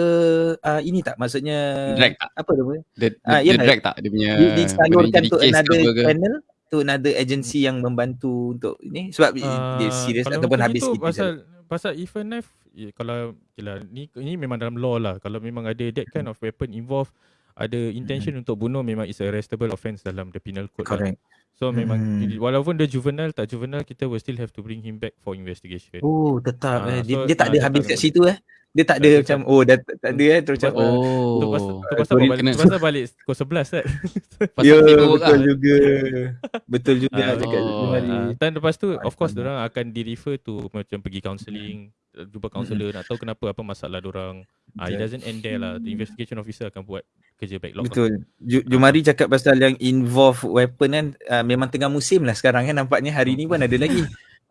uh, ini tak maksudnya Drag tak? apa nama Dia, Ah, dia, yalah. drag tak? Dia punya disalurkan jadi to ke another ke? channel to another agency yang membantu untuk ini sebab Ah, dia serius ataupun habis itu gitu pasal pasal if a knife ya, kalau okay ni ni memang dalam law lah kalau memang ada that kind of weapon involved ada intention untuk bunuh memang is a arrestable offence dalam the penal code lah. So memang Hmm. walaupun dia juvenile tak juvenile kita will still have to bring him back for investigation. oh tetap Ah, eh. dia, so, dia tak ah, ada habis kat situ eh dia tak ada Tak macam oh dah tak tak ada eh terus macam oh. Oh. Tu pasal, tu pasal balik, kena- tu pasal balik pukul 11 kan. Pasal Ya paperwork betul lah. juga. Betul juga Ah, cakap oh. Uh, dan lepas tu of course Faham. orang akan di refer to macam pergi counselling, jumpa kaunselor nak tahu kenapa apa masalah orang. Ah it doesn't end there lah. The investigation officer akan buat kerja backlog. lah. Betul. Ju- Jumari cakap pasal yang involve weapon kan uh, memang tengah musim lah sekarang kan nampaknya hari ni pun ada lagi.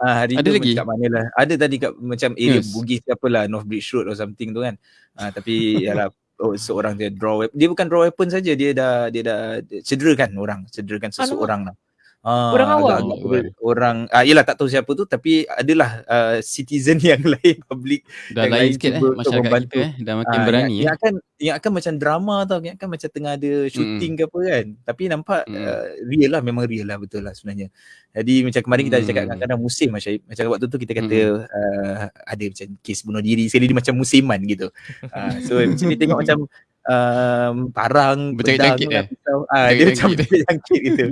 Ah hari Ada tu lagi? kat mana lah. Ada tadi kat macam area Yes. Bugis ke apalah North Bridge Road or something tu kan. Ah tapi yalah oh, seorang dia draw weapon. Dia bukan draw weapon saja dia dah dia dah cederakan orang, cederakan seseorang lah. Ah, Orang awam? agak- agak- orang ah yalah tak tahu siapa tu tapi adalah uh, citizen yang lain public Dah yang lain lain sikit eh masyarakat membantu. kita eh dah makin Ah, berani yang, eh. yang akan macam drama tau yang akan macam tengah ada shooting ke apa kan tapi nampak Mm. uh, real lah memang real lah betul lah sebenarnya jadi macam kemarin kita ada cakap Mm. kadang-kadang musim macam macam waktu tu kita kata uh, ada macam kes bunuh diri sekali dia macam musiman gitu uh, so macam dia tengok macam um, parang pedang, eh? pisau. ah dia macam berjangkit gitu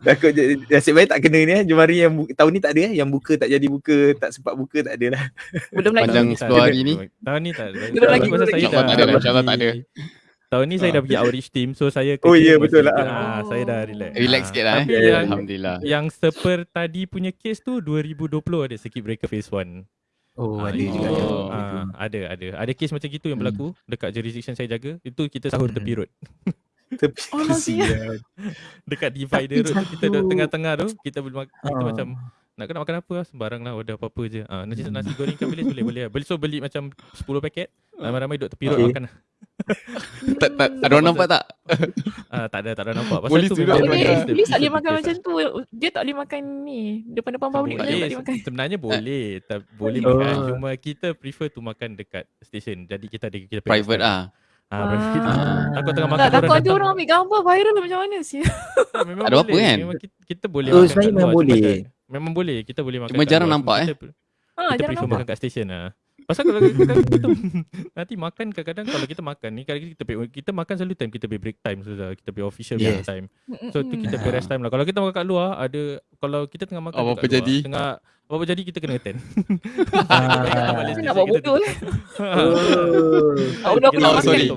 takut nasib baik tak kena ni eh Jumari yang bu- tahun ni tak ada eh yang buka tak jadi buka tak sempat buka tak ada lah Belum lagi. Panjang Tahun ni tak 10 ada. hari ni. Tahun ni tak ada. Belum lagi, Pasal belum saya dah tak ada, insyaAllah tak ada. Tahun ni saya dah pergi outreach team so saya Oh, ya, buat betul lah. Ah, saya dah relax. Relax Ah, sikit lah eh. Ya, ya, yang ya. Alhamdulillah. yang seper tadi punya kes tu 2020 ada circuit breaker phase 1. Oh Ah, ada juga ada Oh. ah, ada ada. Ada kes macam gitu yang Hmm. berlaku dekat jurisdiction saya jaga. Itu kita sahur Hmm. tepi road. Tepi Oh, kesian. Dekat divider road tu kita duduk tengah-tengah tu kita boleh mak- kita Ah. macam nak kena makan apa lah sembarang lah order apa-apa je. Ah nasi nasi goreng ikan bilis boleh boleh. Beli so beli macam 10 paket. Ramai-ramai duduk tepi road Okay. makan. Tak, tak, ada orang nampak tak? Ah tak ada tak ada nampak. Polis tu memang dia orang Polis tak boleh makan macam tu. Dia tak boleh makan ni. Depan-depan public boleh, dia tak boleh makan. sebenarnya boleh tak boleh Oh. makan cuma kita prefer to makan dekat station jadi kita ada kita punya Private stand. ah. ah private Ah. takut tengah makan Tak, takut ada datang. orang ambil gambar viral macam mana sih? Tak, memang Ada apa boleh. kan? memang kita, kita boleh Oh, makan sebenarnya kat memang boleh. memang boleh kita boleh makan Cuma jarang nampak, kita, Ha, kita prefer nampak. makan kat station lah Pasal kalau kita, kita nanti makan kadang-kadang kalau kita makan ni kadang kita pay, kita makan selalu time kita pay break time sudah kita pay official Yes. time. So tu kita pay rest time lah. Kalau kita makan kat luar ada kalau kita tengah makan Apa-apa dekat luar, jadi? tengah apa-apa jadi kita kena attend. Ah. balik Nak buat bodoh lah. Oh. Bodoh aku Oh, sorry.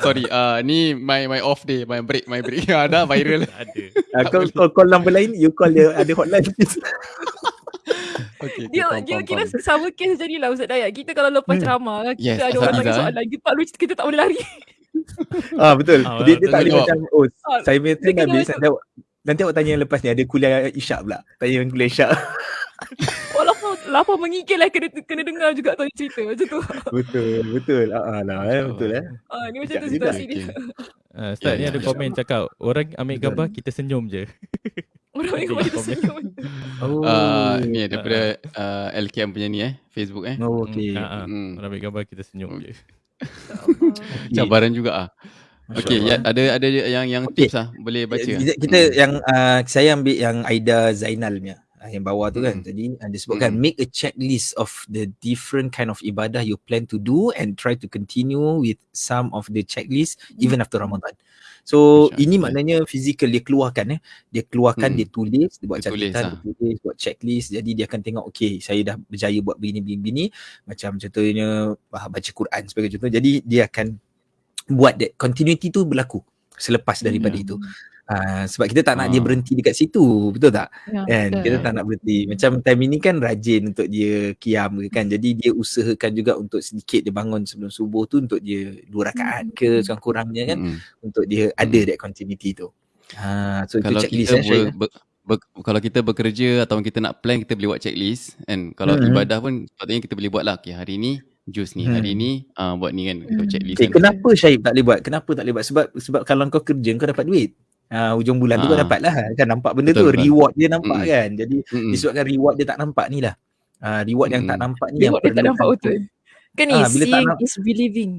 Sorry, uh, ni my my off day, my break, my break. Ada viral. Ada. Ah, kau call number lain, you call dia ada hotline. Okay, Dia dia kira sama kes jadilah Ustaz Dayat. Kita kalau lepas Hmm. ceramah kita Yes, ada orang tanya soalan kita tak boleh kita tak boleh lari. ah betul. Ah, dia dia tak boleh macam oh Ah, saya punya train habis macam- nanti awak nanti awak tanya yang lepas ni ada kuliah isyak pula. Tanya yang kuliah isyak. Walaupun lapar mengigil lah kena kena dengar juga tanya cerita macam tu. betul, betul. Ah, ah lah eh, betul eh. Ah ni macam tu situasi dia. Uh, Ustaz Ya, ni ya, ada ya. komen cakap orang ambil gambar kita senyum je. Orang yang Tengok kita komen. senyum. Oh. Uh, ni daripada uh, LKM punya ni eh, Facebook eh. Oh, okay. Hmm, ah, ah. Hmm. Orang ambil gambar kita senyum je. Cabaran juga ah. Okay, Allah. ya, ada ada yang yang Okay. tips ah, boleh baca. ah? Kita, kita yang uh, saya ambil yang Aida Zainal punya uh, yang bawah tu kan. Hmm. Jadi uh, dia sebutkan Hmm. make a checklist of the different kind of ibadah you plan to do and try to continue with some of the checklist even after Ramadan. So Masya ini Allah. maknanya physical dia keluarkan eh. Dia keluarkan Hmm. dia tulis, dia buat Dia tulis catatan, lah. dia tulis, buat checklist. Jadi dia akan tengok okay saya dah berjaya buat begini begini begini macam contohnya baca Quran sebagai contoh. Jadi dia akan buat that continuity tu berlaku selepas daripada Ya. itu. Uh, sebab kita tak nak dia Ah. berhenti dekat situ, betul tak? Ya, Kan? betul. Kita tak nak berhenti. Macam time ini kan rajin untuk dia kiam ke kan. Jadi dia usahakan juga untuk sedikit dia bangun sebelum subuh tu untuk dia dua rakaat ke Hmm. sekurang-kurangnya kan Mm-mm. untuk dia ada Hmm. that continuity tu. Ha, so Kalau itu checklist kita eh, ber, ber, ber, kalau kita bekerja atau kita nak plan kita boleh buat checklist kan. Kalau Hmm. ibadah pun sepatutnya kita boleh buat lah. Okay, hari ni jus ni, hari Hmm. ni uh, buat ni kan, kita buat Hmm. checklist Okay, kan. kenapa Syahib tak boleh buat? Kenapa tak boleh buat? Sebab sebab kalau kau kerja kau dapat duit. Ha, ujung bulan tu kau Ah. dapat lah. Kan nampak benda Betul, tu betul. reward dia nampak Mm-mm. kan. Jadi Mm-mm. disebabkan reward dia tak nampak ni lah. Uh, reward yang tak nampak ni Dia yang dia tak nampak betul. Kan ni Ah, tak seeing is believing.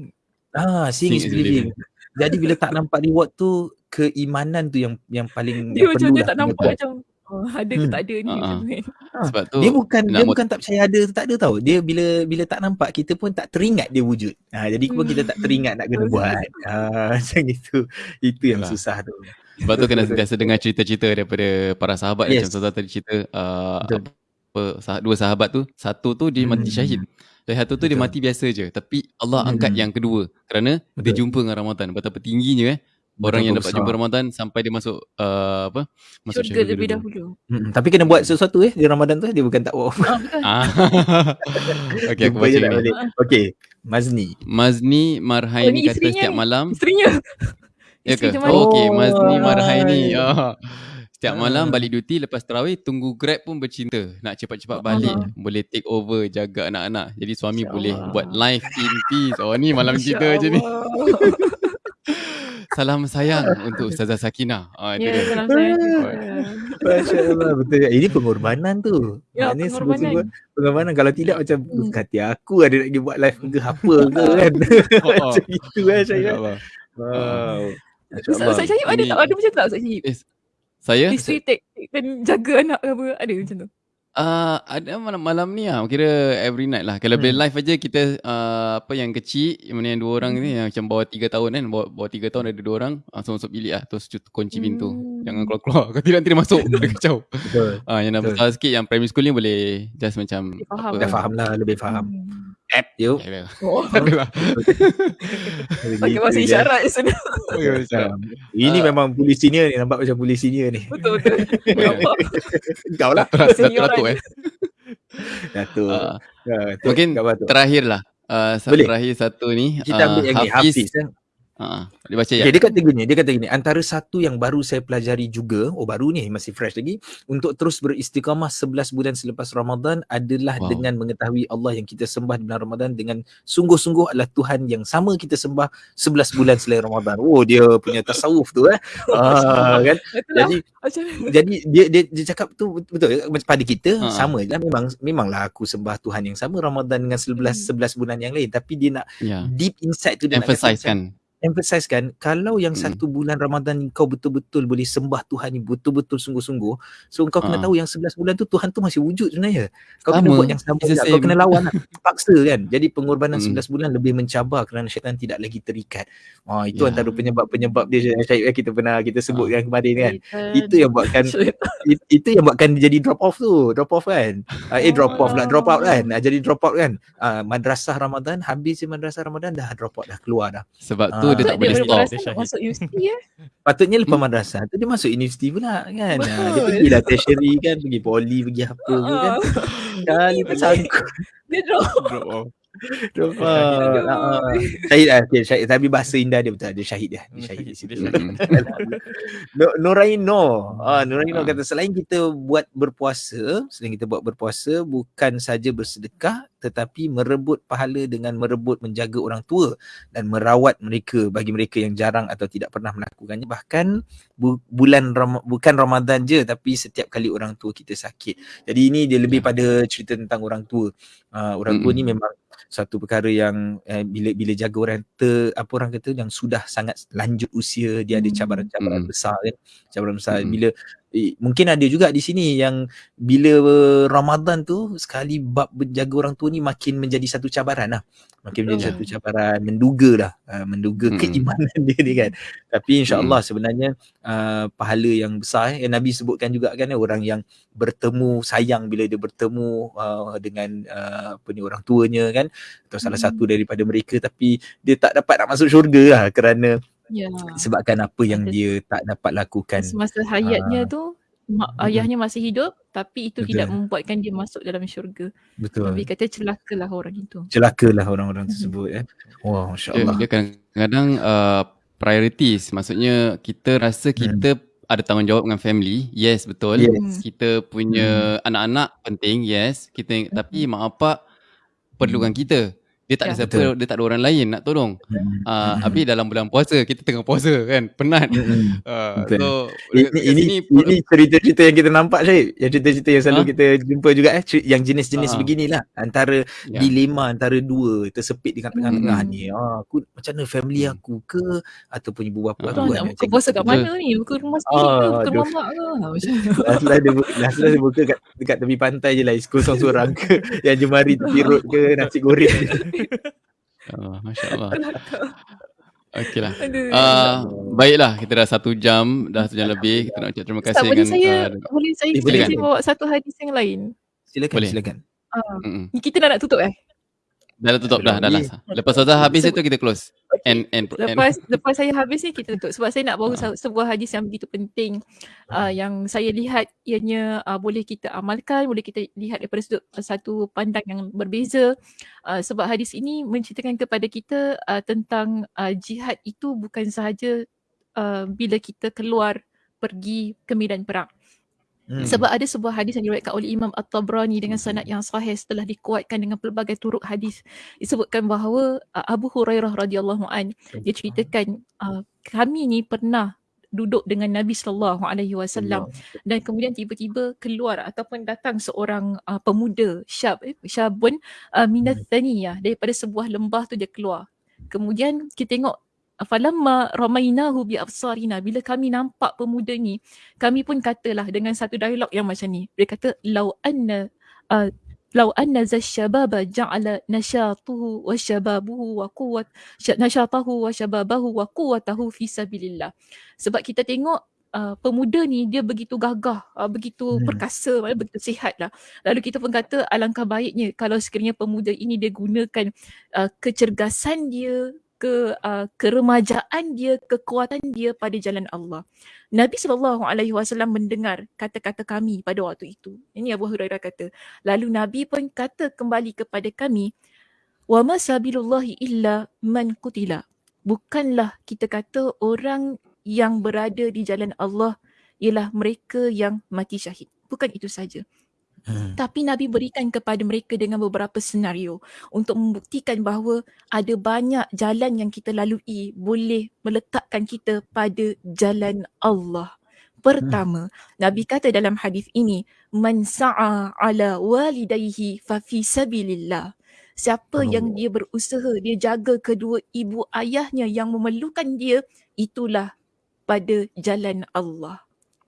Ah, seeing is believing. Jadi bila tak nampak reward tu keimanan tu yang yang paling Dia yang macam perlu dia lah tak nampak buat. macam oh, ada ke Hmm. tak ada ni Ah, ah. tu kan. Sebab tu Dia bukan dia bukan tak percaya ada tak ada tau. Dia bila bila tak nampak kita pun tak teringat dia wujud. Ha, jadi pun kita tak teringat nak kena Betul. buat. Ha, macam itu. Itu yang Yalah. susah tu. Sebab tu kena sentiasa dengar cerita-cerita daripada para sahabat Yes. macam Ustaz tadi cerita uh, Betul. apa sah- dua sahabat tu satu tu dia mati Hmm. syahid Dari satu tu dia Betul. mati biasa je. Tapi Allah Hmm. angkat yang kedua. Kerana dia Betul. jumpa dengan Ramadan. Betapa tingginya eh. Orang Betapa yang dapat besar. jumpa Ramadan sampai dia masuk uh, apa? Masuk Syurga syurga lebih dulu. dahulu. Hmm, tapi kena buat sesuatu eh di Ramadan tu dia bukan tak buat. Ah, betul. Ah. okay, aku baca ni. Okey, Mazni. Mazni Oh, Marhaini ni kata setiap malam Isterinya. Ya ke? Oh, okey, Mazni Oh, Marhaini. hai. Oh. Setiap malam Ah. balik duty lepas tarawih tunggu Grab pun bercinta. Nak cepat-cepat Oh, balik, Allah. boleh take over jaga anak-anak. Jadi suami Masya boleh Allah. buat live in peace. Oh ni malam Masya kita je ni. Allah. Salam sayang untuk Ustazah Sakinah. Ah itu Ya, dia. salam saya juga. Masya Allah betul. Ini pengorbanan tu. Ya, Maknanya pengorbanan. pengorbanan. Kalau tidak macam Hmm. hati aku ada nak pergi buat live ke apa ke kan. Oh, oh. macam itu kan Syahid. InsyaAllah. Wow. Ustaz Syahib ada tak? Ada macam tu tak Ustaz Syahib? Eh, saya Isteri take dan jaga anak ke apa? Ada macam tu? Uh, ada malam-malam ni lah Kira every night lah Kalau boleh Hmm. live aja Kita uh, Apa yang kecil Yang mana yang dua orang ni Yang macam bawah tiga tahun kan Bawah, bawah tiga tahun ada dua orang Langsung masuk bilik lah Terus kunci pintu Hmm. Jangan keluar-keluar Kalau tidak nanti dia masuk Dia kacau Betul. uh, Yang dah Betul. besar sikit Yang primary school ni boleh Just macam Dia faham. Dah faham lah, lebih faham. Hmm. App yuk. Tak ada Oh, lah pakai bahasa je. isyarat je sana. Ini Ah. memang polis senior ni Nampak macam polis senior ni Betul betul. Ya. Nampak? Kau lah eh Datuk Ah, Ya, tu, Mungkin kat bawah tu. Terakhir lah uh, Boleh. Terakhir satu ni Kita ambil uh, yang ni Hafiz kan uh, Dia baca ya Okay, dia kata gini, dia kata gini, antara satu yang baru saya pelajari juga, oh baru ni masih fresh lagi, untuk terus beristiqamah 11 bulan selepas Ramadan adalah Wow. dengan mengetahui Allah yang kita sembah di bulan Ramadan dengan sungguh-sungguh adalah Tuhan yang sama kita sembah 11 bulan selain Ramadan. Oh dia punya tasawuf tu eh. ah, kan? Lah. Jadi jadi dia dia, dia cakap tu betul macam pada kita Ha. sama je lah memang memanglah aku sembah Tuhan yang sama Ramadan dengan 11 11 bulan yang lain tapi dia nak Ya deep inside tu dia nak kata Emphasize kan emphasize kan kalau yang Mm. satu bulan Ramadan ni kau betul-betul boleh sembah Tuhan ni betul-betul sungguh-sungguh so kau kena Ha. tahu yang 11 bulan tu Tuhan tu masih wujud sebenarnya kau Sama. kena buat yang sama juga. kau kena lawan lah paksa kan jadi pengorbanan Mm. 11 bulan lebih mencabar kerana syaitan tidak lagi terikat ah itu Ya. antara penyebab-penyebab dia Syed eh, kita pernah kita sebut Ha. yang kemarin kan Syaitan. itu yang buatkan it- itu yang buatkan dia jadi drop off tu drop off kan uh, eh drop off lah drop out kan uh, jadi drop out kan uh, madrasah Ramadan habis je madrasah Ramadan dah drop out dah keluar dah Sebab tu Ah. dia tak Dia boleh stop Dia masuk universiti eh. patutnya lepas madrasah tu dia masuk universiti pula kan? Uh, dia pergi lah tertiary kan? Pergi poli pergi apa ke kan? Ah, kali tak sanggup Dia drop. drop off. Drop uh, uh. syahid lah okay, syahid. Tapi bahasa indah dia betul dia syahid dia. Dia Hmm, syahid di situ. Dia. No, Noraino. Ah, Noraino Ah. kata selain kita buat berpuasa, selain kita buat berpuasa bukan saja bersedekah tetapi merebut pahala dengan merebut menjaga orang tua dan merawat mereka bagi mereka yang jarang atau tidak pernah melakukannya bahkan bu- bulan Ram- bukan Ramadan je tapi setiap kali orang tua kita sakit. Jadi ini dia lebih Ya. pada cerita tentang orang tua. Uh, orang tua ni Mm-mm. memang satu perkara yang eh, bila bila jaga orang ter apa orang kata yang sudah sangat lanjut usia dia ada cabaran-cabaran Mm. besar kan cabaran besar Mm-mm. bila eh, mungkin ada juga di sini yang bila Ramadan tu sekali bab menjaga orang tua ni makin menjadi satu cabaran lah makin menjadi satu cabaran menduga lah uh, menduga Mm-mm. keimanan dia ni kan tapi insyaallah sebenarnya uh, pahala yang besar eh. yang Nabi sebutkan juga kan eh, orang yang bertemu sayang bila dia bertemu uh, dengan uh, apa ni orang tuanya kan atau salah Hmm. satu daripada mereka tapi dia tak dapat nak masuk syurga lah kerana Ya. sebabkan apa yang dia tak dapat lakukan. Semasa hayatnya tu mak, ayahnya masih hidup tapi itu Betul. tidak membuatkan dia masuk dalam syurga. betul. Nabi kata celakalah orang itu. celakalah orang-orang tersebut eh. Wah dia, masya-Allah dia kadang-kadang uh, priorities. Maksudnya kita rasa kita ada tanggungjawab dengan family. Yes betul. Yes. Hmm. kita punya anak-anak penting yes. Kita tapi mak bapak perlukan kita dia tak ada Ya. siapa Betul. dia tak ada orang lain nak tolong Hmm. uh, Hmm. habis dalam bulan puasa kita tengah puasa kan penat Hmm. uh, Betul. so Ini ini sini ini cerita-cerita yang kita nampak Syed. Yang cerita-cerita yang selalu Ha? kita jumpa juga eh yang jenis-jenis Ha. beginilah antara ya. dilema antara dua tersepit di tengah-tengah Hmm. ni. Ah aku macam mana family Hmm. aku ke ataupun ibu bapa Ah. aku kan nak buka puasa kat mana ni? Buka rumah sendiri ke? Ah, Buka aduh. mamak ke? Ha, Macam Last dia buka, last dia buka kat, dekat tepi pantai je lah Coast seorang ke yang jemari tepi road ke nasi goreng uh, Masya Allah Okay lah. Uh, baiklah kita dah satu jam dah satu jam lebih kita nak ucap terima Ustaz, kasih boleh dengan saya uh, boleh saya Eh, boleh silakan. saya bawa satu hadis yang lain. silakan Boleh. silakan Ah, mm-mm. ni kita dah nak tutup eh? Dah tutup dah, dah lah. Lepas Ustazah habis itu kita close. And, and, lepas and. lepas saya habis ni kita tutup sebab saya nak bawa uh. sebuah hadis yang begitu penting uh, yang saya lihat ianya uh, boleh kita amalkan, boleh kita lihat daripada sudut uh, satu pandang yang berbeza uh, sebab hadis ini menceritakan kepada kita uh, tentang uh, jihad itu bukan sahaja uh, bila kita keluar pergi ke medan perang. Hmm. Sebab ada sebuah hadis yang diriwayatkan oleh Imam At-Tabrani dengan sanad yang sahih setelah dikuatkan dengan pelbagai turuk hadis. Disebutkan bahawa uh, Abu Hurairah radhiyallahu an dia ceritakan uh, kami ni pernah duduk dengan Nabi sallallahu alaihi wasallam dan kemudian tiba-tiba keluar ataupun datang seorang uh, pemuda syab eh, syabun uh, minat thaniyah daripada sebuah lembah tu dia keluar. Kemudian kita tengok falamma ramainahu bi absarina bila kami nampak pemuda ni kami pun katalah dengan satu dialog yang macam ni dia kata lau anna uh, lau anna zashababa ja'ala nashatuhu wa shababuhu wa quwwat nashatahu wa shababahu wa quwwatahu fi sabilillah sebab kita tengok Uh, pemuda ni dia begitu gagah, uh, begitu hmm. perkasa, begitu sihat lah. Lalu kita pun kata alangkah baiknya kalau sekiranya pemuda ini dia gunakan uh, kecergasan dia, ke uh, keremajaan dia, kekuatan dia pada jalan Allah. Nabi sallallahu alaihi wasallam mendengar kata-kata kami pada waktu itu. Ini Abu Hurairah kata. Lalu Nabi pun kata kembali kepada kami, "Wa ma sabilullahi illa man qutila." Bukanlah kita kata orang yang berada di jalan Allah ialah mereka yang mati syahid. Bukan itu saja. Hmm. Tapi Nabi berikan kepada mereka dengan beberapa senario untuk membuktikan bahawa ada banyak jalan yang kita lalui boleh meletakkan kita pada jalan Allah. Pertama, hmm. Nabi kata dalam hadis ini, "Man sa'a ala walidayhi fa fi sabilillah." Siapa oh. yang dia berusaha, dia jaga kedua ibu ayahnya yang memerlukan dia, itulah pada jalan Allah.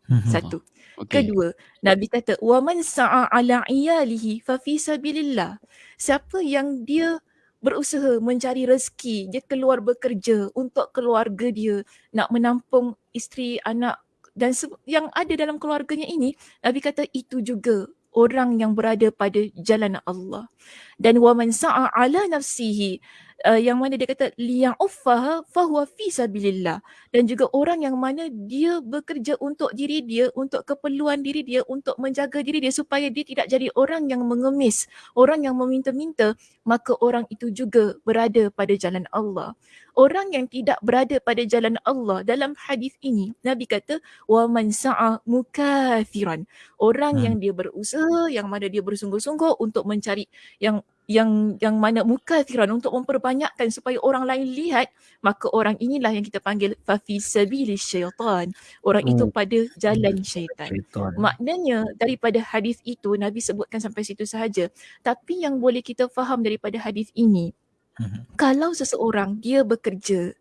Hmm. Satu. Okay. Kedua, Nabi kata wa man sa'a ala iyalihi fa fi sabilillah. Siapa yang dia berusaha mencari rezeki, dia keluar bekerja untuk keluarga dia, nak menampung isteri, anak dan yang ada dalam keluarganya ini, Nabi kata itu juga orang yang berada pada jalan Allah. Dan wa man sa'a ala nafsihi uh, yang mana dia kata liya'uffaha fahuwa fi sabilillah. Dan juga orang yang mana dia bekerja untuk diri dia untuk keperluan diri dia untuk menjaga diri dia supaya dia tidak jadi orang yang mengemis orang yang meminta-minta maka orang itu juga berada pada jalan Allah. Orang yang tidak berada pada jalan Allah dalam hadis ini nabi kata wa man sa'a mukathiran orang hmm. yang dia berusaha yang mana dia bersungguh-sungguh untuk mencari yang yang yang mana muka firan untuk memperbanyakkan supaya orang lain lihat maka orang inilah yang kita panggil fafi sabilis syaitan orang hmm. itu pada jalan syaitan. syaitan maknanya daripada hadis itu nabi sebutkan sampai situ sahaja tapi yang boleh kita faham daripada hadis ini hmm. kalau seseorang dia bekerja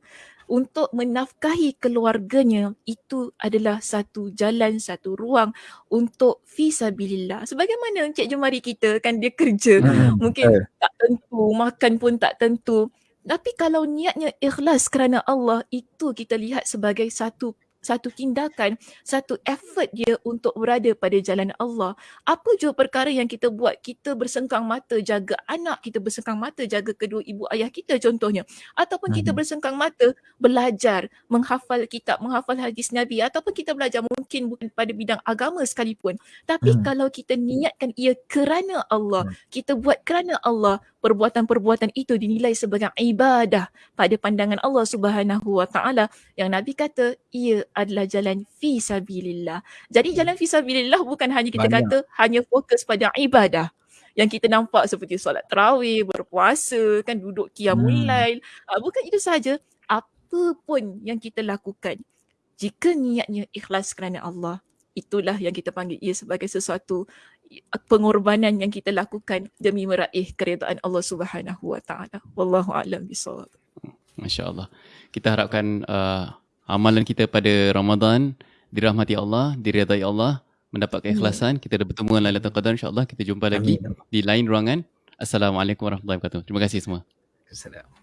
untuk menafkahi keluarganya itu adalah satu jalan satu ruang untuk fisabilillah sebagaimana Encik Jumari kita kan dia kerja hmm. mungkin eh. tak tentu makan pun tak tentu tapi kalau niatnya ikhlas kerana Allah itu kita lihat sebagai satu satu tindakan, satu effort dia untuk berada pada jalan Allah. Apa jua perkara yang kita buat, kita bersengkang mata jaga anak, kita bersengkang mata jaga kedua ibu ayah kita contohnya. Ataupun hmm. kita bersengkang mata belajar, menghafal kitab, menghafal hadis Nabi ataupun kita belajar mungkin bukan pada bidang agama sekalipun. Tapi hmm. kalau kita niatkan ia kerana Allah, hmm. kita buat kerana Allah, perbuatan-perbuatan itu dinilai sebagai ibadah pada pandangan Allah Subhanahu Wa Taala yang Nabi kata ia adalah jalan fi sabilillah. Jadi hmm. jalan fi sabilillah bukan hanya kita Banyak. kata hanya fokus pada ibadah yang kita nampak seperti solat tarawih, berpuasa, kan duduk qiyamul hmm. lail. Uh, bukan itu saja, apa pun yang kita lakukan jika niatnya ikhlas kerana Allah, itulah yang kita panggil ia sebagai sesuatu pengorbanan yang kita lakukan demi meraih keredaan Allah Subhanahu wa taala. Wallahu a'lam bissawab. Masya-Allah. Kita harapkan uh, amalan kita pada Ramadan dirahmati Allah, diridai Allah, mendapat keikhlasan. Kita dah bertemu dengan Lailatul Qadar insya-Allah. Kita jumpa lagi Amin. di lain ruangan. Assalamualaikum warahmatullahi wabarakatuh. Terima kasih semua. Assalamualaikum.